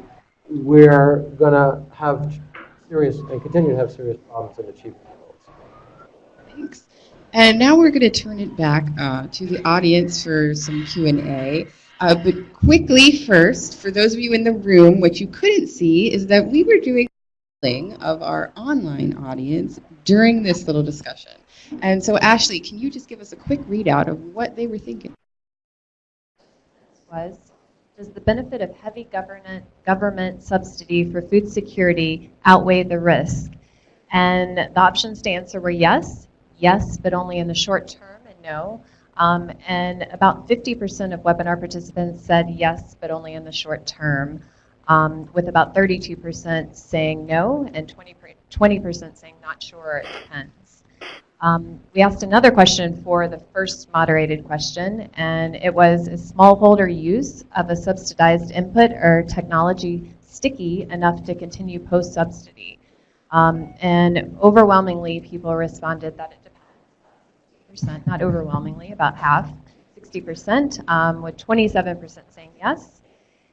we're going to have serious, and continue to have serious problems in achieving goals. Thanks. And now we're going to turn it back uh, to the audience for some Q&A. Uh, but quickly first, for those of you in the room, what you couldn't see is that we were doing of our online audience during this little discussion. And so, Ashley, can you just give us a quick readout of what they were thinking? was, does the benefit of heavy government, government subsidy for food security outweigh the risk? And the options to answer were yes, yes, but only in the short term, and no. Um, and about 50% of webinar participants said yes, but only in the short term, um, with about 32% saying no and 20, 20% saying not sure, it depends. Um, we asked another question for the first moderated question, and it was, is smallholder use of a subsidized input or technology sticky enough to continue post-subsidy? Um, and overwhelmingly, people responded that it depends. not overwhelmingly, about half, 60%, um, with 27% saying yes.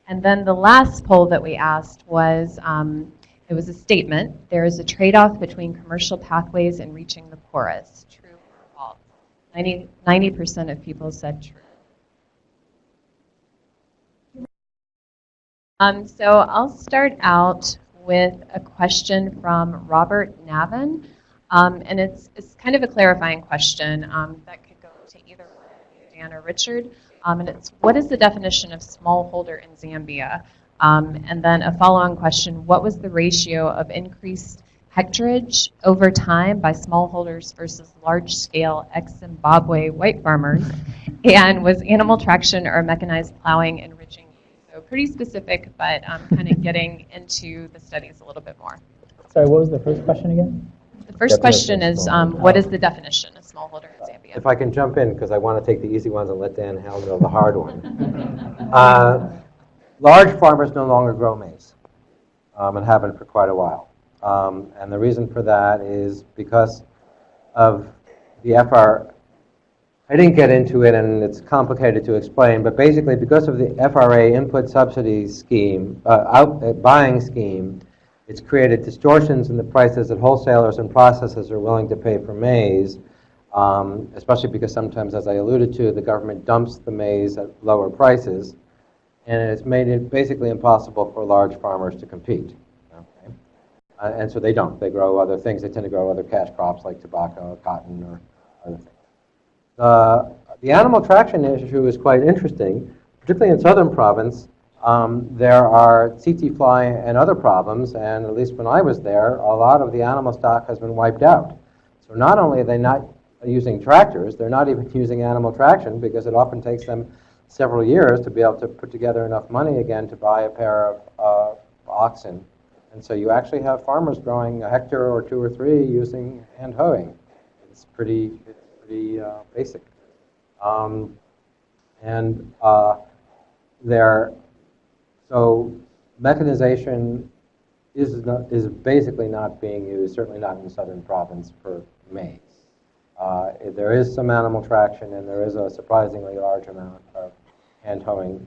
And then the last poll that we asked was, um, it was a statement. There is a trade-off between commercial pathways and reaching the poorest. True or false? 90, 90% of people said true. Um, so I'll start out with a question from Robert Navin. Um, and it's, it's kind of a clarifying question um, that could go to either Dan or Richard. Um, and it's, what is the definition of smallholder in Zambia? Um, and then a follow-on question, what was the ratio of increased hectarage over time by smallholders versus large-scale ex-Zimbabwe white farmers? <laughs> And was animal traction or mechanized plowing enriching? So pretty specific, but um, kind of getting into the studies a little bit more. Sorry, what was the first question again? The first Definition question is, um, what is the definition of smallholder in Zambia? If I can jump in, because I want to take the easy ones and let Dan handle the hard one. <laughs> Uh, Large farmers no longer grow maize, um, and haven't for quite a while. Um, and the reason for that is because of the FR. I didn't get into it, and it's complicated to explain, but basically because of the FRA input subsidy scheme, uh, out, uh, buying scheme, it's created distortions in the prices that wholesalers and processors are willing to pay for maize, um, especially because sometimes, as I alluded to, the government dumps the maize at lower prices and it's made it basically impossible for large farmers to compete. Okay? Uh, and so they don't. They grow other things. They tend to grow other cash crops like tobacco, cotton, or other things. Uh, the animal traction issue is quite interesting, particularly in southern province. Um, there are tsetse fly and other problems, and at least when I was there, a lot of the animal stock has been wiped out. So not only are they not using tractors, they're not even <laughs> using animal traction because it often takes them several years to be able to put together enough money again to buy a pair of uh, oxen. And so you actually have farmers growing a hectare or two or three using hand hoeing. It's pretty, it's pretty uh, basic. Um, and uh, there, so mechanization is, not, is basically not being used, certainly not in the southern province for maize. Uh, there is some animal traction, and there is a surprisingly large amount of hand hoeing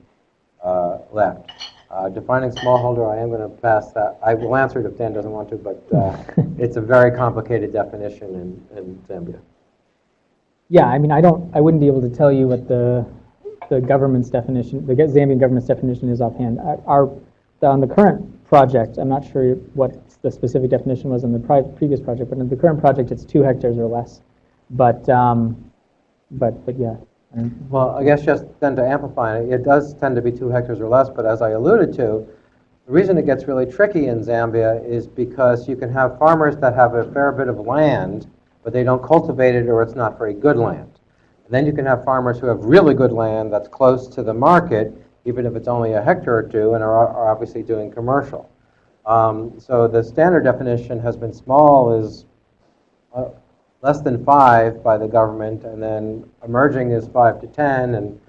uh, left. Uh, defining smallholder, I am going to pass that. I will answer it if Dan doesn't want to, but uh, <laughs> it's a very complicated definition in, in Zambia. Yeah, I mean, I don't, I wouldn't be able to tell you what the, the government's definition, the Zambian government's definition is offhand. Our, on the current project, I'm not sure what the specific definition was in the previous project, but in the current project, it's two hectares or less. But, um, but, but yeah. Well, I guess just then to amplify it, it does tend to be two hectares or less, but as I alluded to, the reason it gets really tricky in Zambia is because you can have farmers that have a fair bit of land, but they don't cultivate it or it's not very good land. And then you can have farmers who have really good land that's close to the market, even if it's only a hectare or two, and are, are obviously doing commercial. Um, so the standard definition has been small is uh, less than five by the government, and then emerging is five to 10, and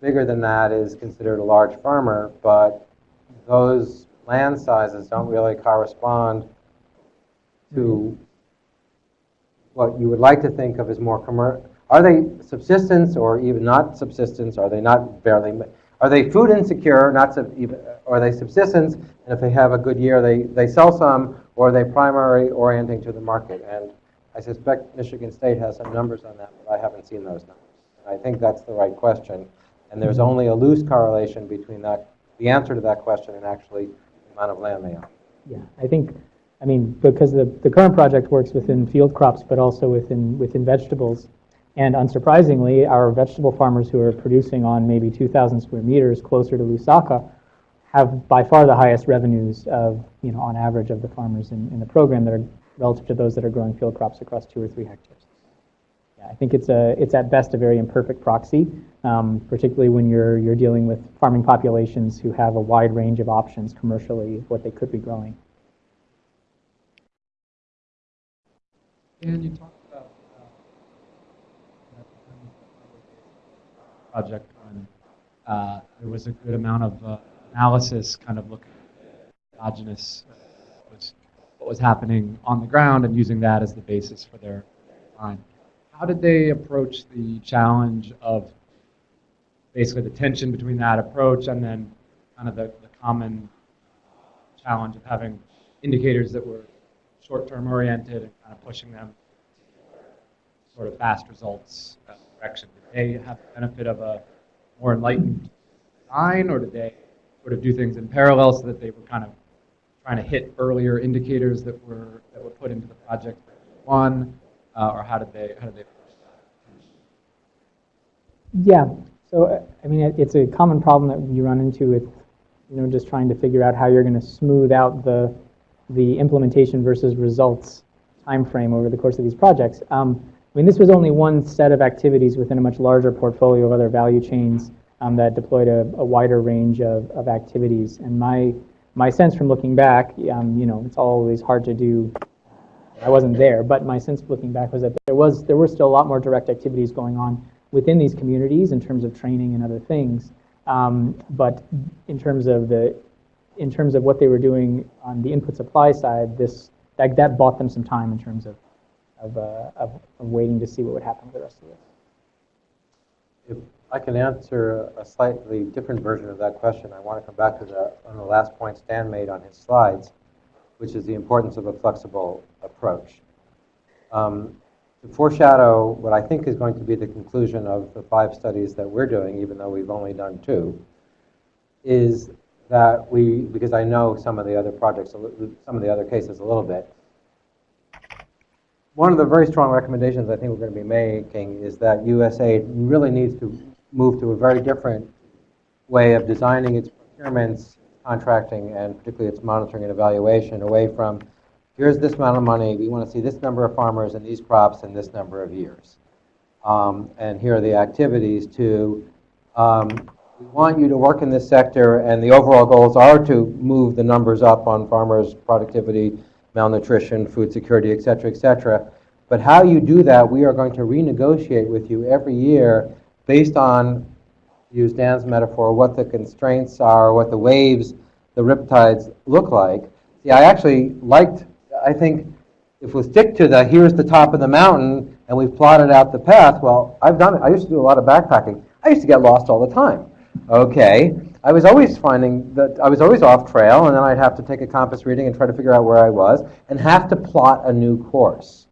bigger than that is considered a large farmer, but those land sizes don't really correspond to what you would like to think of as more commercial. Are they subsistence or even not subsistence? Are they not barely? Are they food insecure, not sub, even, are they subsistence? And if they have a good year, they, they sell some, or are they primary orienting to the market? And I suspect Michigan State has some numbers on that, but I haven't seen those numbers. And I think that's the right question. And there's only a loose correlation between that, the answer to that question and actually the amount of land they own. Yeah, I think I mean, because the, the current project works within field crops, but also within, within vegetables. And unsurprisingly, our vegetable farmers who are producing on maybe 2,000 square meters closer to Lusaka have by far the highest revenues of, you know, on average of the farmers in, in the program that are relative to those that are growing field crops across two or three hectares. Yeah, I think it's a, it's at best a very imperfect proxy, um, particularly when you're, you're dealing with farming populations who have a wide range of options commercially what they could be growing. Dan, you talked about uh, project when uh, there was a good amount of uh, analysis, kind of looking at endogenous uh, what was happening on the ground and using that as the basis for their design. How did they approach the challenge of basically the tension between that approach and then kind of the, the common challenge of having indicators that were short-term oriented and kind of pushing them sort of fast results uh, direction? Did they have the benefit of a more enlightened design, or did they sort of do things in parallel so that they were kind of trying to hit earlier indicators that were that were put into the project one, uh, or how did they how did they? Yeah. So, uh, I mean, it- it's a common problem that you run into with, you know, just trying to figure out how you're going to smooth out the, the implementation versus results time frame over the course of these projects. Um, I mean, this was only one set of activities within a much larger portfolio of other value chains um, that deployed a, a wider range of, of activities. And my, my sense from looking back, um, you know, it's always hard to do I wasn't there, but my sense looking back was that there was there were still a lot more direct activities going on within these communities in terms of training and other things. Um, but in terms of the in terms of what they were doing on the input supply side, this that, that bought them some time in terms of of, uh, of of waiting to see what would happen with the rest of this. I can answer a slightly different version of that question, I want to come back to the, on the last point Stan made on his slides, which is the importance of a flexible approach. Um, to foreshadow what I think is going to be the conclusion of the five studies that we're doing, even though we've only done two, is that we, because I know some of the other projects, some of the other cases a little bit, one of the very strong recommendations I think we're going to be making is that USAID really needs to move to a very different way of designing its procurements, contracting, and particularly its monitoring and evaluation, away from, here's this amount of money, we want to see this number of farmers and these crops in this number of years. Um, And here are the activities to, um, we want you to work in this sector, and the overall goals are to move the numbers up on farmers' productivity, malnutrition, food security, et cetera, et cetera. But how you do that, we are going to renegotiate with you every year based on, use Dan's metaphor, what the constraints are, what the waves, the riptides look like. See, I actually liked, I think, if we stick to the, here's the top of the mountain, and we've plotted out the path, well, I've done it. I used to do a lot of backpacking. I used to get lost all the time. Okay, I was always finding that I was always off trail, and then I'd have to take a compass reading and try to figure out where I was, and have to plot a new course.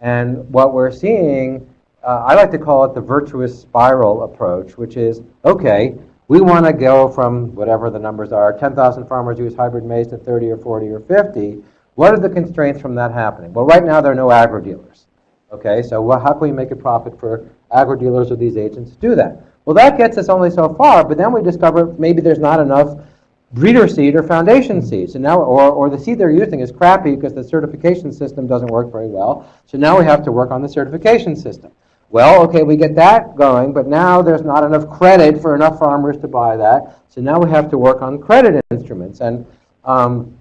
And what we're seeing, uh, I like to call it the virtuous spiral approach, which is okay, we want to go from whatever the numbers are 10,000 farmers use hybrid maize to 30 or 40 or 50. What are the constraints from that happening? Well, right now there are no agro dealers. Okay, so wha- how can we make a profit for agro dealers or these agents to do that? Well, that gets us only so far, but then we discover maybe there's not enough breeder seed or foundation seed. So now, or, or the seed they're using is crappy because the certification system doesn't work very well. So now we have to work on the certification system. Well, okay, we get that going, but now there's not enough credit for enough farmers to buy that. So now we have to work on credit instruments. And um,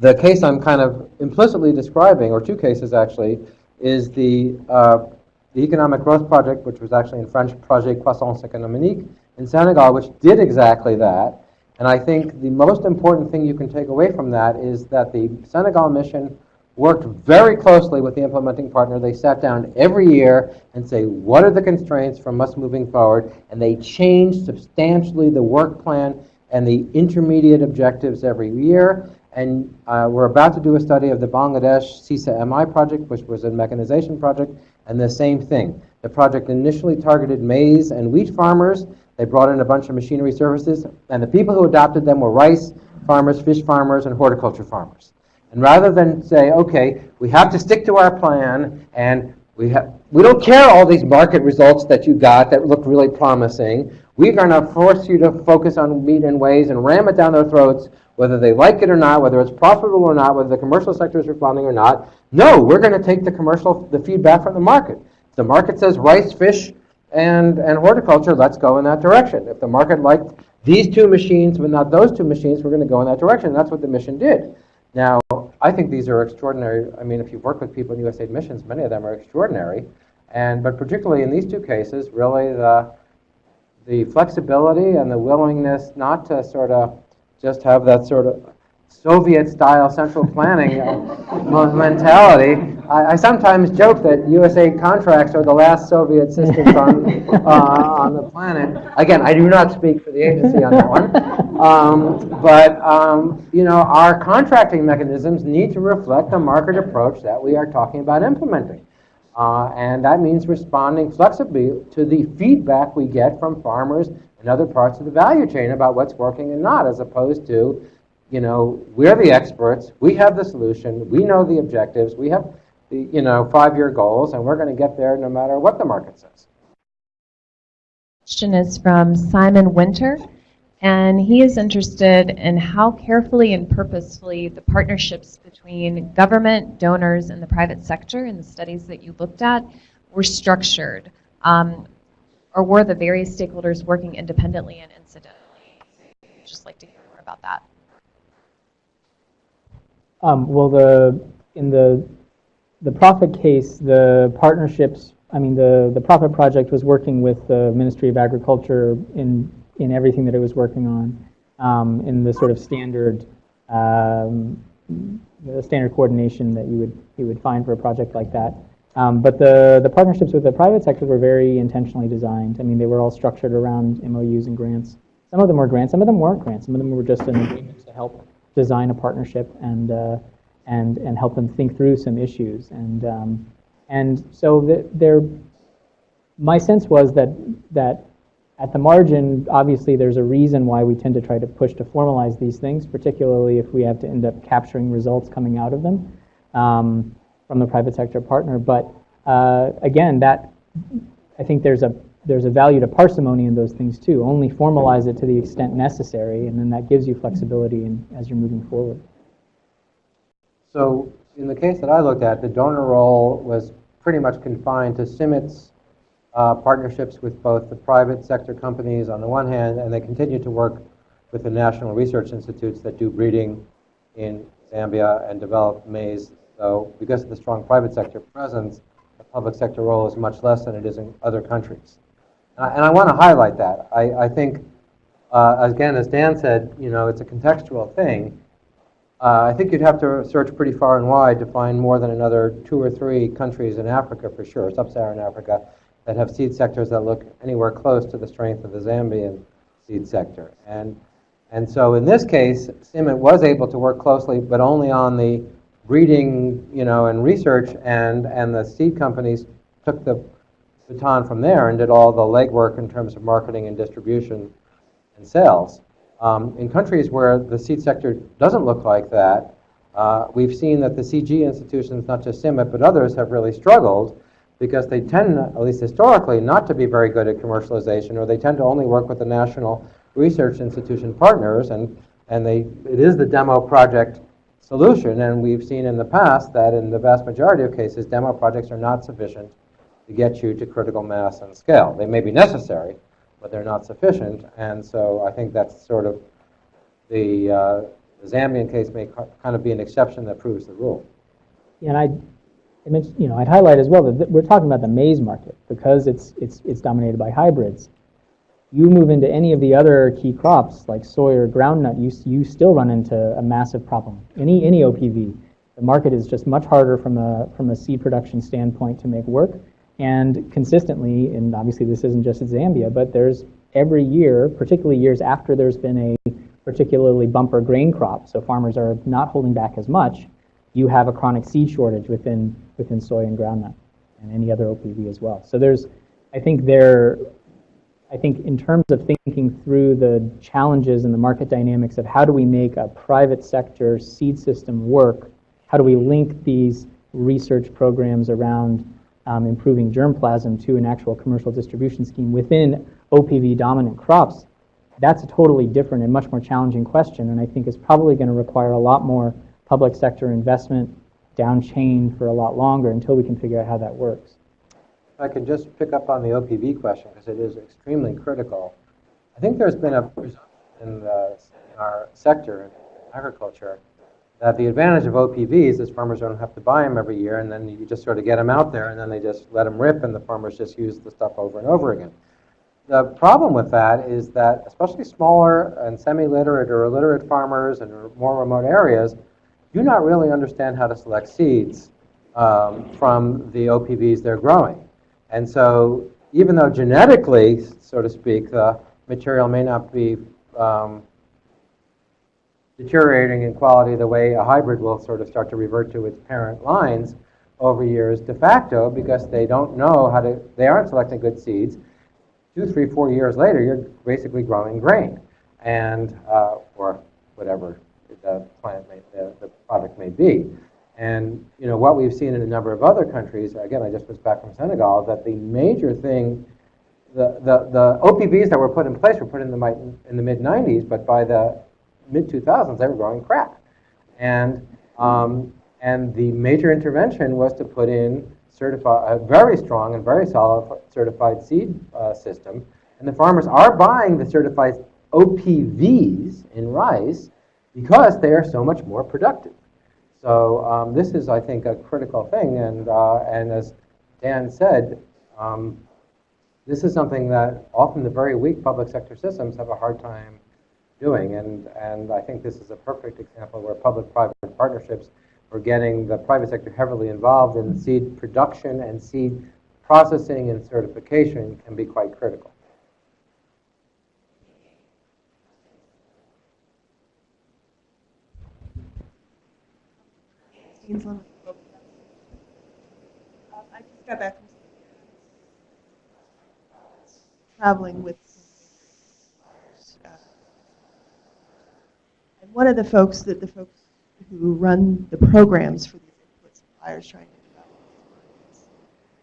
the case I'm kind of implicitly describing, or two cases actually, is the, uh, the Economic Growth Project, which was actually in French Projet Croissance Économique in Senegal, which did exactly that. And I think the most important thing you can take away from that is that the Senegal mission worked very closely with the implementing partner. They sat down every year and say, what are the constraints from us moving forward? And they changed substantially the work plan and the intermediate objectives every year. And uh, we're about to do a study of the Bangladesh CSISA MI project, which was a mechanization project, and the same thing. The project initially targeted maize and wheat farmers. They brought in a bunch of machinery services, and the people who adopted them were rice farmers, fish farmers, and horticulture farmers. And rather than say, okay, we have to stick to our plan, and we have, we don't care all these market results that you got that look really promising. We're going to force you to focus on wheat and maize and ram it down their throats, whether they like it or not, whether it's profitable or not, whether the commercial sector is responding or not. No, we're going to take the commercial, the feedback from the market. If the market says rice, fish, and, and horticulture, let's go in that direction. If the market liked these two machines, but not those two machines, we're going to go in that direction. That's what the mission did. Now, I think these are extraordinary. I mean, if you've worked with people in USAID missions, many of them are extraordinary. And, but particularly in these two cases, really the, the flexibility and the willingness not to sort of just have that sort of Soviet-style central planning uh, mentality. I, I sometimes joke that USA contracts are the last Soviet systems on, uh, on the planet. Again, I do not speak for the agency on that one. Um, but, um, you know, our contracting mechanisms need to reflect the market approach that we are talking about implementing. Uh, and that means responding flexibly to the feedback we get from farmers and other parts of the value chain about what's working and not, as opposed to, you know, we're the experts, we have the solution, we know the objectives, we have the, you know, five-year goals, and we're going to get there no matter what the market says. Question is from Simon Winter, and he is interested in how carefully and purposefully the partnerships between government, donors, and the private sector in the studies that you looked at were structured. Um, or were the various stakeholders working independently and incidentally? I'd just like to hear more about that. Um, well, the in the the profit case, the partnerships. I mean, the the Profit Project was working with the Ministry of Agriculture in in everything that it was working on, um, in the sort of standard um, the standard coordination that you would you would find for a project like that. Um, but the, the partnerships with the private sector were very intentionally designed. I mean, they were all structured around MOUs and grants. Some of them were grants, some of them weren't grants. Some of them were just an agreement to help design a partnership and, uh, and, and help them think through some issues. And, um, and so the, there, my sense was that, that at the margin, obviously there's a reason why we tend to try to push to formalize these things, particularly if we have to end up capturing results coming out of them. Um, from the private sector partner. But uh, again, that I think there's a there's a value to parsimony in those things too. Only formalize it to the extent necessary, and then that gives you flexibility in, as you're moving forward. So in the case that I looked at, the donor role was pretty much confined to CIMMYT's uh, partnerships with both the private sector companies on the one hand, and they continue to work with the national research institutes that do breeding in Zambia and develop maize so because of the strong private sector presence, the public sector role is much less than it is in other countries. And I, want to highlight that. I, I think, uh, again, as Dan said, you know, it's a contextual thing. Uh, I think you'd have to search pretty far and wide to find more than another two or three countries in Africa, for sure, sub-Saharan Africa, that have seed sectors that look anywhere close to the strength of the Zambian seed sector. And, and so in this case, CIMMYT was able to work closely, but only on the breeding, you know, and research, and, and the seed companies took the baton from there and did all the legwork in terms of marketing and distribution and sales. Um, in countries where the seed sector doesn't look like that, uh, we've seen that the CG institutions, not just CIMMYT, but others, have really struggled because they tend, at least historically, not to be very good at commercialization, or they tend to only work with the national research institution partners, and, and they, it is the demo project solution. And we've seen in the past that in the vast majority of cases, demo projects are not sufficient to get you to critical mass and scale. They may be necessary, but they're not sufficient. And so I think that's sort of the, uh, the Zambian case may kind of be an exception that proves the rule. Yeah, and I, I you know, I'd highlight as well that we're talking about the maize market because it's it's it's dominated by hybrids you move into any of the other key crops like soy or groundnut, you, you still run into a massive problem. Any, any OPV, the market is just much harder from a, from a seed production standpoint to make work. And consistently, and obviously this isn't just at Zambia, but there's every year, particularly years after there's been a particularly bumper grain crop, so farmers are not holding back as much, you have a chronic seed shortage within, within soy and groundnut and any other OPV as well. So there's, I think there, I think in terms of thinking through the challenges and the market dynamics of how do we make a private sector seed system work how do we link these research programs around um, improving germplasm to an actual commercial distribution scheme within OPV dominant crops, that's a totally different and much more challenging question, and I think is probably going to require a lot more public sector investment down chain for a lot longer until we can figure out how that works. I could just pick up on the OPV question, because it is extremely critical. I think there's been a presumption in, the, in our sector, in agriculture, that the advantage of OPVs is farmers don't have to buy them every year, and then you just sort of get them out there, and then they just let them rip, and the farmers just use the stuff over and over again. The problem with that is that, especially smaller and semi-literate or illiterate farmers in more remote areas, do not really understand how to select seeds um, from the OPVs they're growing. And so, even though genetically, so to speak, the material may not be um, deteriorating in quality the way a hybrid will sort of start to revert to its parent lines over years de facto because they don't know how to, they aren't selecting good seeds. Two, three, four years later, you're basically growing grain and, uh, or whatever the plant may, the, the product may be. And you know what we've seen in a number of other countries. Again, I just was back from Senegal. That the major thing, the, the, the OPVs that were put in place were put in the, in the mid 90s, but by the mid 2000s, they were growing crap. And, um, and the major intervention was to put in certified, a very strong and very solid certified seed uh, system. And the farmers are buying the certified OPVs in rice because they are so much more productive. So um, this is, I think, a critical thing. And, uh, and as Dan said, um, this is something that often the very weak public sector systems have a hard time doing. And, and I think this is a perfect example where public-private partnerships are getting the private sector heavily involved in seed production and seed processing and certification can be quite critical. Um, I just got back from traveling with uh, and one of the folks that the folks who run the programs for these input suppliers trying to develop these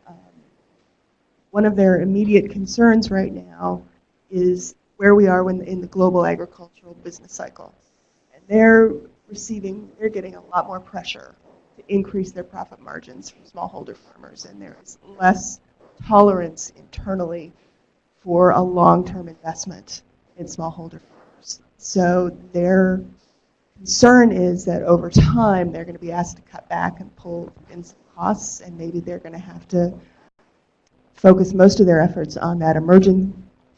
um, one of their immediate concerns right now is where we are when, in the global agricultural business cycle. And they're receiving, they're getting a lot more pressure to increase their profit margins from smallholder farmers, and there is less tolerance internally for a long-term investment in smallholder farmers. So their concern is that over time, they're going to be asked to cut back and pull in some costs, and maybe they're going to have to focus most of their efforts on that emerging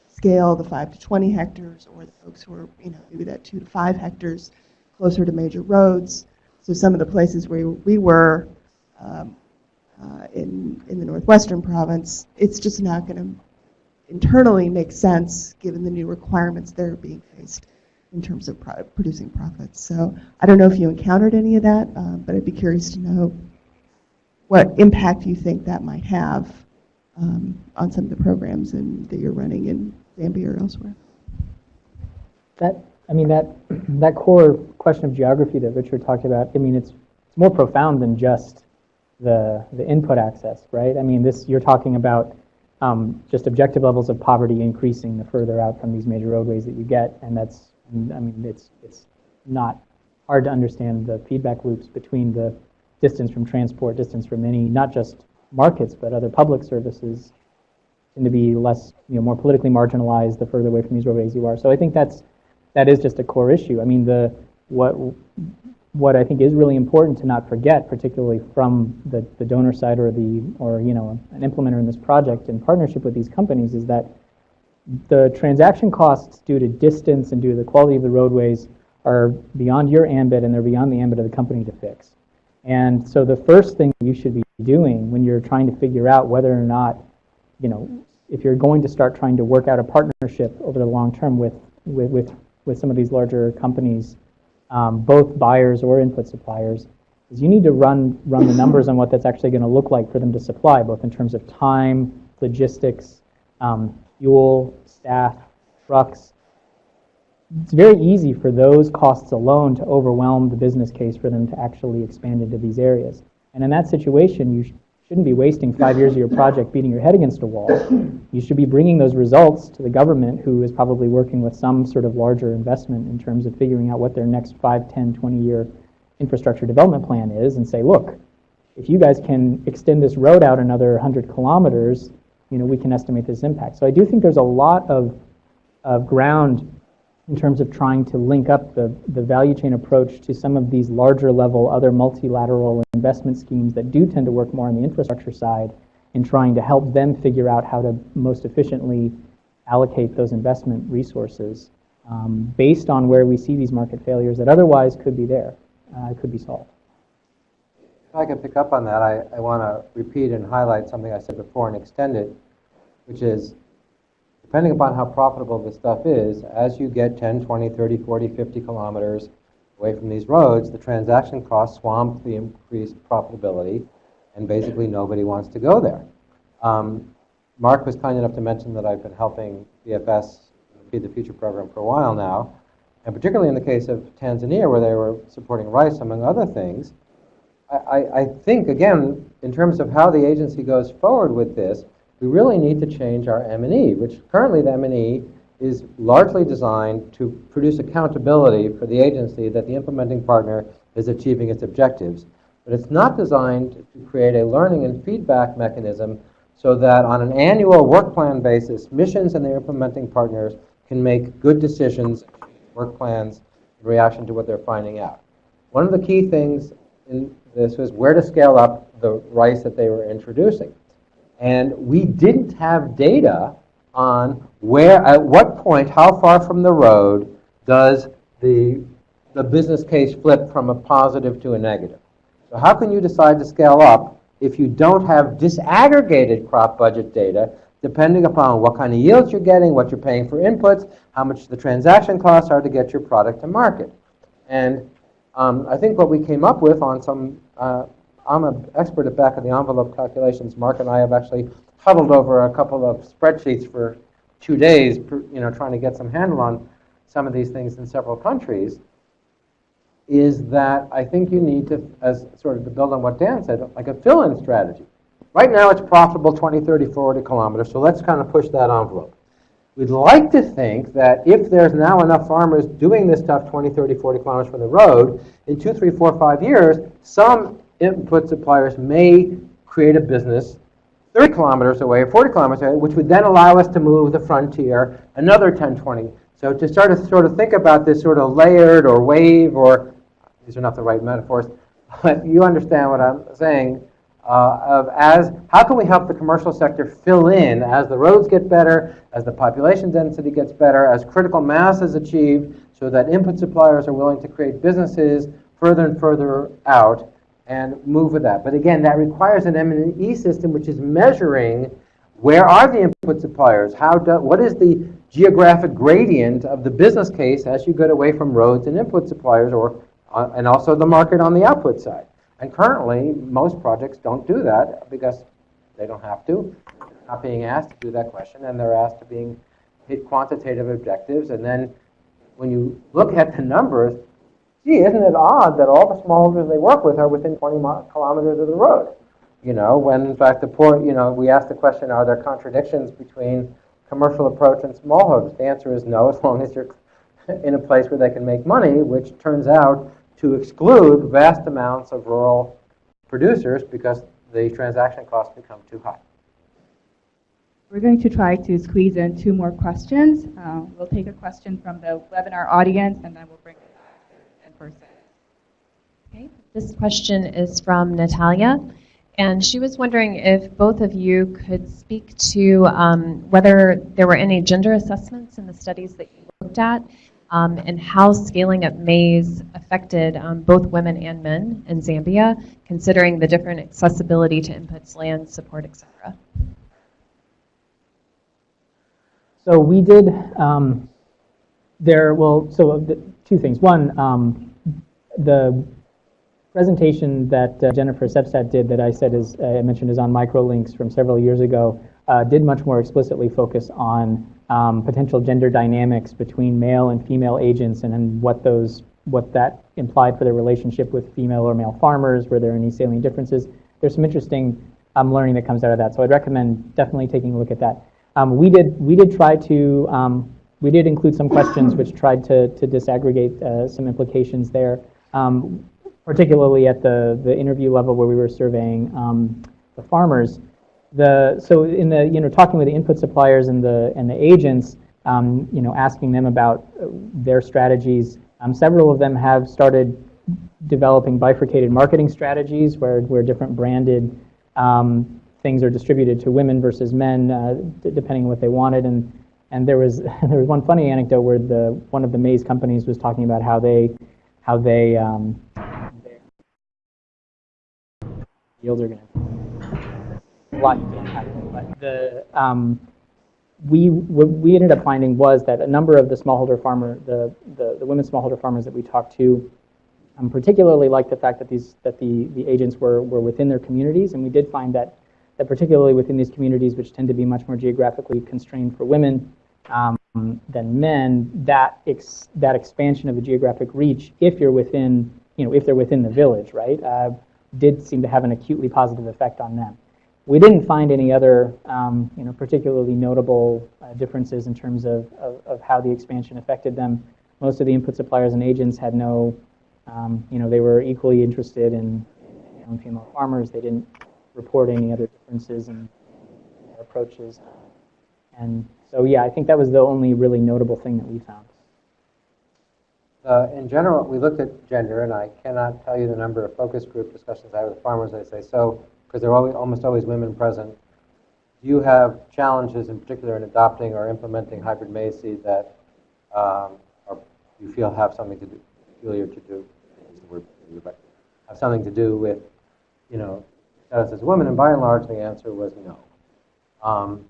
scale, the 5 to 20 hectares, or the folks who are, you know, maybe that 2 to 5 hectares closer to major roads. So some of the places where we were um, uh, in, in the northwestern province, it's just not going to internally make sense given the new requirements that are being faced in terms of pro- producing profits. So I don't know if you encountered any of that, uh, but I'd be curious to know what impact you think that might have um, on some of the programs in, that you're running in Zambia or elsewhere. That, I mean, that, <clears throat> that core question of geography that Richard talked about, I mean, it's, it's more profound than just the, the input access, right? I mean, this, you're talking about um, just objective levels of poverty increasing the further out from these major roadways that you get, and that's, I mean, it's, it's not hard to understand the feedback loops between the distance from transport, distance from any, not just markets, but other public services tend to be less, you know, more politically marginalized the further away from these roadways you are. So I think that's, that is just a core issue. I mean, the, what, what I think is really important to not forget, particularly from the, the donor side or the, or, you know, an implementer in this project in partnership with these companies is that the transaction costs due to distance and due to the quality of the roadways are beyond your ambit and they're beyond the ambit of the company to fix. And so the first thing you should be doing when you're trying to figure out whether or not, you know, if you're going to start trying to work out a partnership over the long term with, with, with, with some of these larger companies, um, both buyers or input suppliers, is you need to run, run the numbers on what that's actually going to look like for them to supply, both in terms of time, logistics, um, fuel, staff, trucks. it's very easy for those costs alone to overwhelm the business case for them to actually expand into these areas. And in that situation, you sh- shouldn't be wasting five years of your project beating your head against a wall. You should be bringing those results to the government, who is probably working with some sort of larger investment in terms of figuring out what their next 5, 10, 20 year infrastructure development plan is, and say, look, if you guys can extend this road out another 100 kilometers, you know, we can estimate this impact. So I do think there's a lot of, of ground in terms of trying to link up the, the value chain approach to some of these larger level, other multilateral investment schemes that do tend to work more on the infrastructure side in trying to help them figure out how to most efficiently allocate those investment resources um, based on where we see these market failures that otherwise could be there, uh, could be solved. If I can pick up on that, I, I want to repeat and highlight something I said before and extend it, which is depending upon how profitable this stuff is, as you get 10, 20, 30, 40, 50 kilometers away from these roads, the transaction costs swamp the increased profitability, and basically nobody wants to go there. Um, Mark was kind enough to mention that I've been helping BFS Feed the Future program for a while now, and particularly in the case of Tanzania, where they were supporting rice, among other things. I, I, think, again, in terms of how the agency goes forward with this, we really need to change our M&E, which currently the M&E is largely designed to produce accountability for the agency that the implementing partner is achieving its objectives. But it's not designed to create a learning and feedback mechanism so that on an annual work plan basis, missions and their implementing partners can make good decisions, work plans, in reaction to what they're finding out. One of the key things in this was where to scale up the rice that they were introducing. And we didn't have data on where, at what point, how far from the road does the, the business case flip from a positive to a negative. So how can you decide to scale up if you don't have disaggregated crop budget data depending upon what kind of yields you're getting, what you're paying for inputs, how much the transaction costs are to get your product to market. And um, I think what we came up with on some uh, I'm an expert at back of the envelope calculations. Mark and I have actually huddled over a couple of spreadsheets for two days, you know, trying to get some handle on some of these things in several countries. Is that I think you need to, as sort of to build on what Dan said, like a fill-in strategy. Right now it's profitable 20, 30, 40 kilometers, so let's kind of push that envelope. We'd like to think that if there's now enough farmers doing this stuff 20, 30, 40 kilometers from the road, in two, three, four, five years, some input suppliers may create a business 30 kilometers away or 40 kilometers away, which would then allow us to move the frontier another 10, 20. So to start to sort of think about this sort of layered or wave or, these are not the right metaphors, <laughs> but you understand what I'm saying, uh, of as, how can we help the commercial sector fill in as the roads get better, as the population density gets better, as critical mass is achieved, so that input suppliers are willing to create businesses further and further out, and move with that. But again, that requires an M&E system which is measuring where are the input suppliers? How do, what is the geographic gradient of the business case as you get away from roads and input suppliers, or uh, and also the market on the output side? And currently, most projects don't do that because they don't have to. They're not being asked to do that question, and they're asked to being hit quantitative objectives. And then when you look at the numbers, gee, isn't it odd that all the smallholders they work with are within 20 kilometers of the road? You know, when in fact the poor, you know, we ask the question, are there contradictions between commercial approach and smallholders? The answer is no, as long as you're <laughs> in a place where they can make money, which turns out to exclude vast amounts of rural producers because the transaction costs become too high. We're going to try to squeeze in two more questions. Uh, we'll take a question from the webinar audience and then we'll bring it back in person. Okay, this question is from Natalia, and she was wondering if both of you could speak to um, whether there were any gender assessments in the studies that you looked at, um, and how scaling up maize affected um, both women and men in Zambia, considering the different accessibility to inputs, land support, etc. So we did um, there. Well, so the, two things. One, um, the presentation that uh, Jennifer Sepstad did that I said is, uh, I mentioned is on microlinks from several years ago uh, did much more explicitly focus on um, potential gender dynamics between male and female agents, and then what those what that implied for their relationship with female or male farmers. Were there any salient differences? There's some interesting um, learning that comes out of that. So I'd recommend definitely taking a look at that. Um, we did we did try to um, we did include some questions which tried to to disaggregate uh, some implications there, um, particularly at the the interview level where we were surveying um, the farmers. The so in the you know talking with the input suppliers and the and the agents, um, you know asking them about their strategies. Um, several of them have started developing bifurcated marketing strategies where where different branded um, things are distributed to women versus men, uh, depending on what they wanted. And and there was <laughs> there was one funny anecdote where the one of the maize companies was talking about how they how they um, yields are going to lot you can't but the um, we what we ended up finding was that a number of the smallholder farmer the the, the women smallholder farmers that we talked to um, particularly liked the fact that these that the the agents were were within their communities, and we did find that that particularly within these communities, which tend to be much more geographically constrained for women um, than men, that ex, that expansion of the geographic reach, if you're within you know if they're within the village, right, uh, did seem to have an acutely positive effect on them. We didn't find any other, um, you know, particularly notable uh, differences in terms of, of, of, how the expansion affected them. Most of the input suppliers and agents had no um, you know, they were equally interested in and female farmers. They didn't report any other differences in their approaches. And so, yeah, I think that was the only really notable thing that we found. Uh, in general, we looked at gender, and I cannot tell you the number of focus group discussions I had with farmers. I say, so, because there are always, almost always women present, do you have challenges in particular in adopting or implementing hybrid maize seed that um, or you feel have something to do, peculiar to do? word, but have something to do with, you know, status as a woman. And by and large, the answer was no. Um,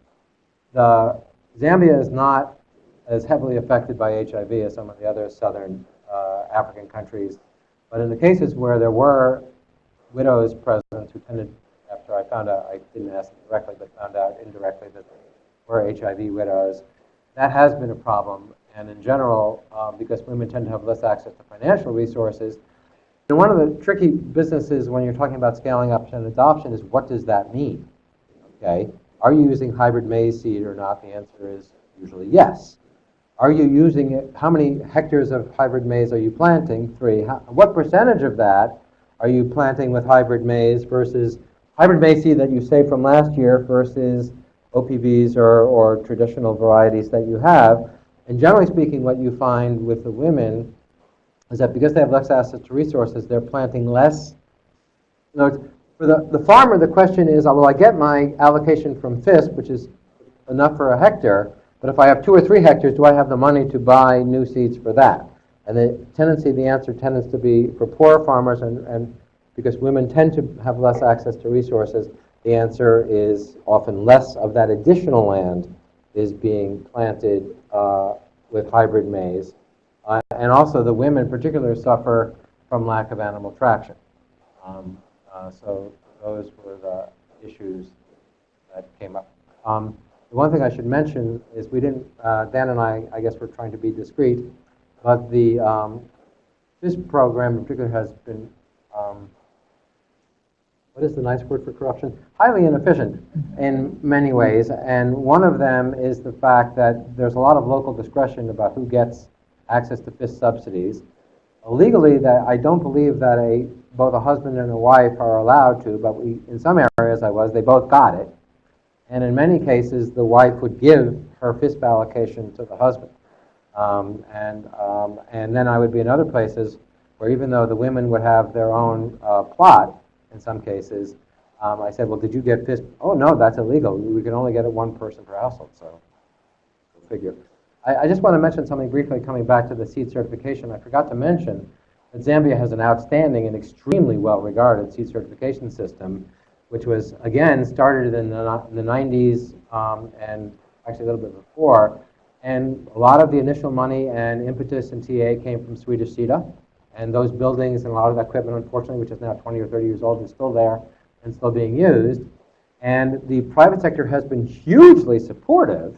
the Zambia is not as heavily affected by HIV as some of the other southern uh, African countries. But in the cases where there were widows present who tended, I found out, I didn't ask directly, but found out indirectly that were HIV widows, that has been a problem. And in general, um, because women tend to have less access to financial resources, and one of the tricky businesses when you're talking about scaling up and adoption is what does that mean? Okay, are you using hybrid maize seed or not? The answer is usually yes. Are you using it? How many hectares of hybrid maize are you planting? Three. How, what percentage of that are you planting with hybrid maize versus hybrid seed that you saved from last year versus OPVs or, or traditional varieties that you have? And generally speaking, what you find with the women is that because they have less access to resources, they're planting less. In other words, for the, the farmer, the question is, will I get my allocation from FISP, which is enough for a hectare, but if I have two or three hectares, do I have the money to buy new seeds for that? And the tendency, the answer tends to be for poor farmers, and, and because women tend to have less access to resources, the answer is often less of that additional land is being planted uh, with hybrid maize. Uh, and also the women in particular suffer from lack of animal traction. Um, uh, so those were the issues that came up. Um, the one thing I should mention is we didn't, uh, Dan and I, I guess we're trying to be discreet, but the, um, this program in particular has been, um, what is the nice word for corruption? Highly inefficient in many ways. And one of them is the fact that there's a lot of local discretion about who gets access to FISP subsidies. Legally, that I don't believe that a both a husband and a wife are allowed to, but we, in some areas I was, they both got it. And in many cases, the wife would give her FISP allocation to the husband. Um, and, um, and then I would be in other places where even though the women would have their own uh, plot, in some cases, um, I said, well, did you get FISP? Oh, no, that's illegal. We can only get it one person per household, so figure. I, I just want to mention something briefly coming back to the seed certification. I forgot to mention that Zambia has an outstanding and extremely well-regarded seed certification system, which was, again, started in the, in the 90s um, and actually a little bit before. And a lot of the initial money and impetus in TA came from Swedish SIDA. And those buildings and a lot of that equipment, unfortunately, which is now 20 or 30 years old, is still there and still being used. And the private sector has been hugely supportive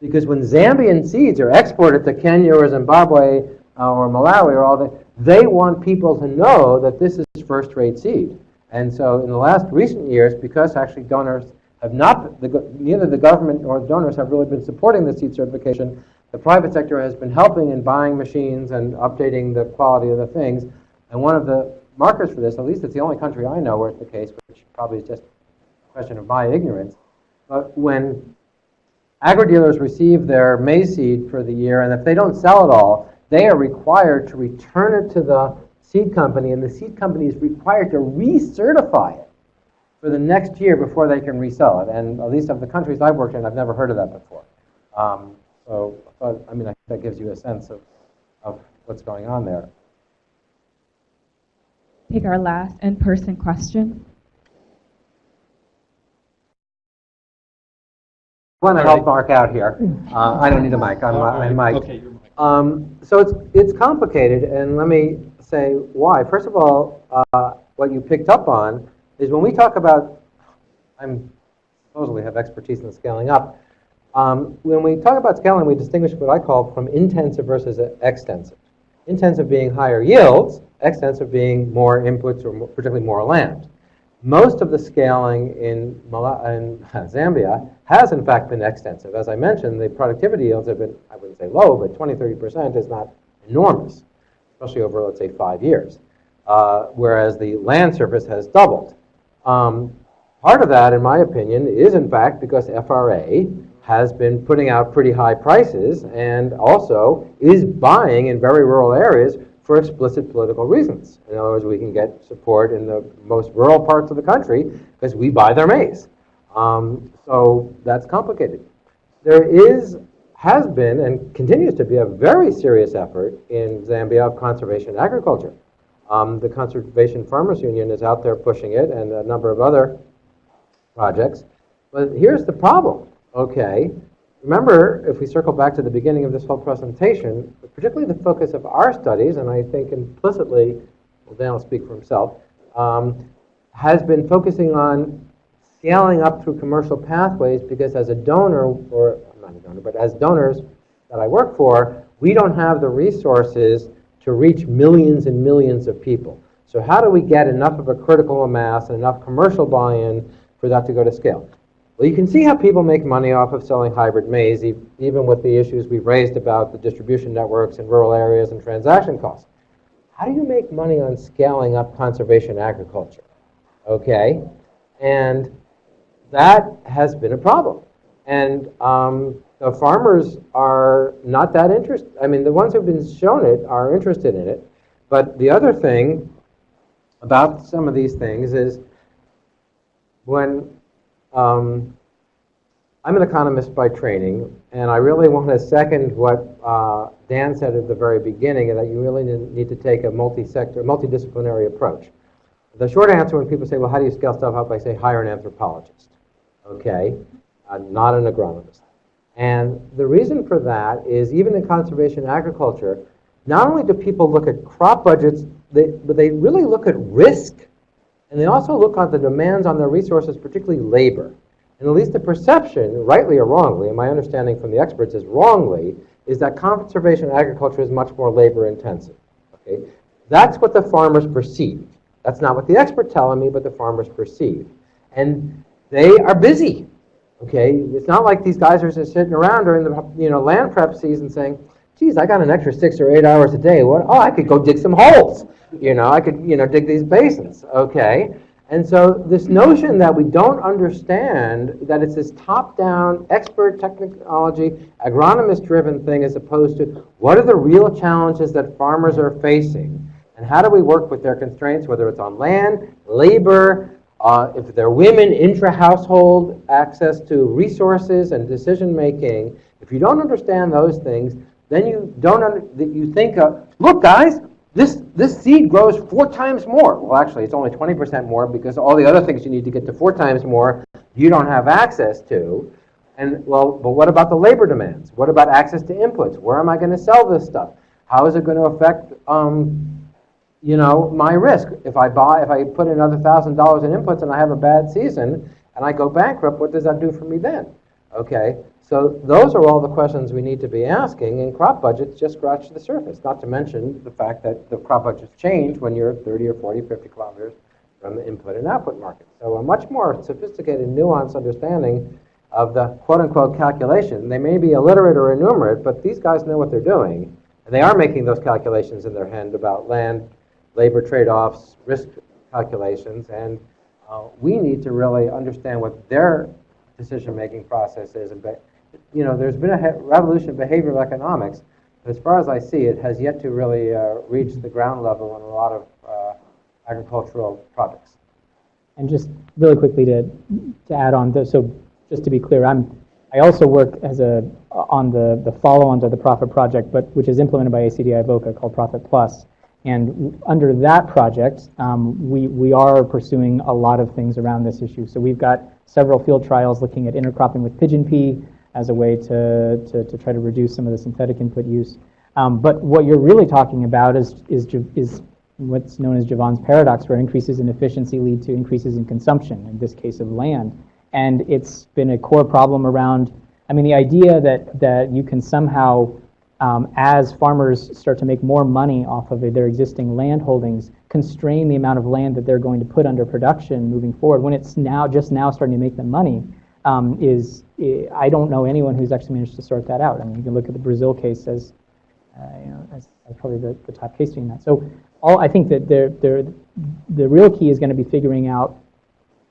Because when Zambian seeds are exported to Kenya or Zimbabwe uh, or Malawi or all that, they want people to know that this is first-rate seed. And so in the last recent years, because actually donors have not, the, neither the government nor the donors have really been supporting the seed certification, the private sector has been helping in buying machines and updating the quality of the things. And one of the markers for this, at least it's the only country I know where it's the case, which probably is just a question of my ignorance, but when agri-dealers receive their maize seed for the year, and if they don't sell it all, they are required to return it to the seed company, and the seed company is required to recertify it for the next year before they can resell it. And at least of the countries I've worked in, I've never heard of that before. Um, so, but, I mean, I think that gives you a sense of, of what's going on there. Take our last in-person question. I want to help Mark out here. Uh, I don't need a mic. I'm, I'm mic. Okay, you're mic. Um, so it's, it's complicated, and let me say why. First of all, uh, what you picked up on is when we talk about, I'm supposedly have expertise in scaling up. Um, when we talk about scaling, we distinguish what I call from intensive versus extensive. Intensive being higher yields, extensive being more inputs or more, particularly more land. Most of the scaling in, in <laughs> Zambia has in fact been extensive. As I mentioned, the productivity yields have been, I wouldn't say low, but 20, 30% is not enormous, especially over, let's say, five years. Uh, whereas the land surface has doubled. Um, part of that, in my opinion, is in fact because FRA has been putting out pretty high prices and also is buying in very rural areas for explicit political reasons. In other words, we can get support in the most rural parts of the country because we buy their maize. Um, so that's complicated. There is, has been, and continues to be a very serious effort in Zambia of conservation agriculture. Um, the Conservation Farmers Union is out there pushing it, and a number of other projects. But here's the problem, okay? Remember, if we circle back to the beginning of this whole presentation, particularly the focus of our studies, and I think implicitly, well, Dan will speak for himself, um, has been focusing on scaling up through commercial pathways because as a donor, or I'm not a donor, but as donors that I work for, we don't have the resources to reach millions and millions of people. So how do we get enough of a critical mass and enough commercial buy-in for that to go to scale? Well, you can see how people make money off of selling hybrid maize, even with the issues we've raised about the distribution networks in rural areas and transaction costs. How do you make money on scaling up conservation agriculture? Okay? And that has been a problem. And um, the farmers are not that interested. I mean, the ones who've been shown it are interested in it. But the other thing about some of these things is when um, I'm an economist by training, and I really want to second what uh, Dan said at the very beginning, that you really need to take a multi-sector, multidisciplinary approach. The short answer when people say, well, how do you scale stuff up? I say, hire an anthropologist, okay? Not an agronomist. And the reason for that is even in conservation agriculture, not only do people look at crop budgets, they, but they really look at risk. And they also look at the demands on their resources, particularly labor. And at least the perception, rightly or wrongly, and my understanding from the experts is wrongly, is that conservation agriculture is much more labor intensive. Okay? That's what the farmers perceive. That's not what the experts telling me, but the farmers perceive. And they are busy. Okay, it's not like these guys are just sitting around during the you know land prep season saying, "Geez, I got an extra six or eight hours a day. What? Oh, I could go dig some holes. You know, I could you know dig these basins." Okay, and so this notion that we don't understand that it's this top-down, expert technology, agronomist-driven thing, as opposed to what are the real challenges that farmers are facing, and how do we work with their constraints, whether it's on land, labor, uh, if they're women, intra-household access to resources and decision-making, if you don't understand those things, then you don't that you think of, look guys, this, this seed grows four times more. Well, actually, it's only 20% more because all the other things you need to get to four times more, you don't have access to. And well, but what about the labor demands? What about access to inputs? Where am I going to sell this stuff? How is it going to affect um, you know, my risk. If I buy, if I put another thousand dollars in inputs and I have a bad season and I go bankrupt, what does that do for me then? Okay, so those are all the questions we need to be asking, and crop budgets just scratch the surface, not to mention the fact that the crop budgets change when you're 30 or 40, 50 kilometers from the input and output market. So a much more sophisticated, nuanced understanding of the quote-unquote calculation. They may be illiterate or enumerate, but these guys know what they're doing, and they are making those calculations in their head about land, labor trade-offs, risk calculations, and uh, we need to really understand what their decision-making process is. And, but, you know, there's been a revolution in behavioral economics, but as far as I see, it has yet to really uh, reach the ground level in a lot of uh, agricultural projects. And just really quickly to, to add on, th- so just to be clear, I'm, I also work as a, on the, the follow-on to the Profit Project, but which is implemented by ACDI VOCA called Profit Plus. And under that project, um, we, we are pursuing a lot of things around this issue. So we've got several field trials looking at intercropping with pigeon pea as a way to, to, to try to reduce some of the synthetic input use. Um, but what you're really talking about is, is, is what's known as Jevons paradox, where increases in efficiency lead to increases in consumption, in this case of land. And it's been a core problem around, I mean, the idea that, that you can somehow, um, as farmers start to make more money off of their existing land holdings, constrain the amount of land that they're going to put under production moving forward, when it's now, just now starting to make them money, um, is, I don't know anyone who's actually managed to sort that out. I mean, you can look at the Brazil case as, uh, you know, as, as probably the, the top case doing that. So all, I think that they're, the real key is going to be figuring out,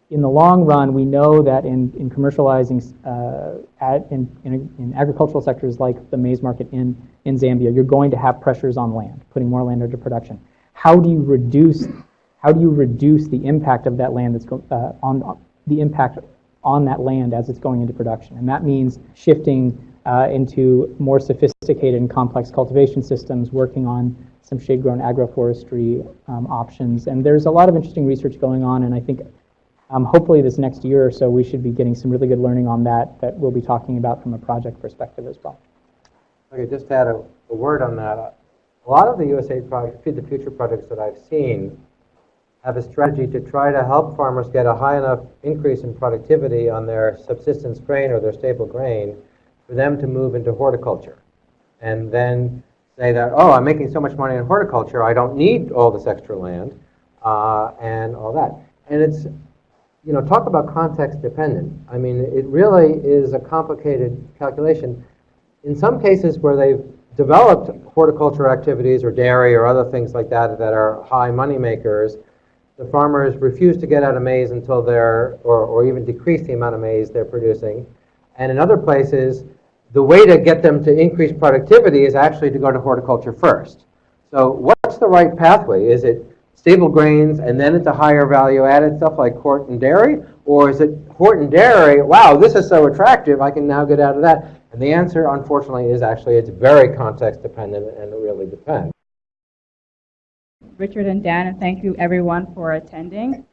in the long run, we know that in, in commercializing, uh, at, in, in, in agricultural sectors like the maize market in, in Zambia, you're going to have pressures on land, putting more land into production. How do you reduce, how do you reduce the impact of that land that's go, uh, on, on the impact on that land as it's going into production? And that means shifting uh, into more sophisticated and complex cultivation systems, working on some shade-grown agroforestry um, options. And there's a lot of interesting research going on, and I think um, hopefully this next year or so, we should be getting some really good learning on that that we'll be talking about from a project perspective as well. Okay, just to add a, a word on that. A lot of the USAID project, Feed the Future projects that I've seen have a strategy to try to help farmers get a high enough increase in productivity on their subsistence grain or their staple grain for them to move into horticulture. And then say that, oh, I'm making so much money in horticulture, I don't need all this extra land uh, and all that. And it's, you know, talk about context dependent. I mean, it really is a complicated calculation. In some cases where they've developed horticulture activities or dairy or other things like that that are high money makers, the farmers refuse to get out of maize until they're, or, or even decrease the amount of maize they're producing. And in other places, the way to get them to increase productivity is actually to go to horticulture first. So what's the right pathway? Is it stable grains and then into higher value added stuff like hort and dairy? Or is it hort and dairy, wow, this is so attractive, I can now get out of that? And the answer, unfortunately, is actually it's very context dependent and it really depends. Richard and Dan, and thank you everyone for attending.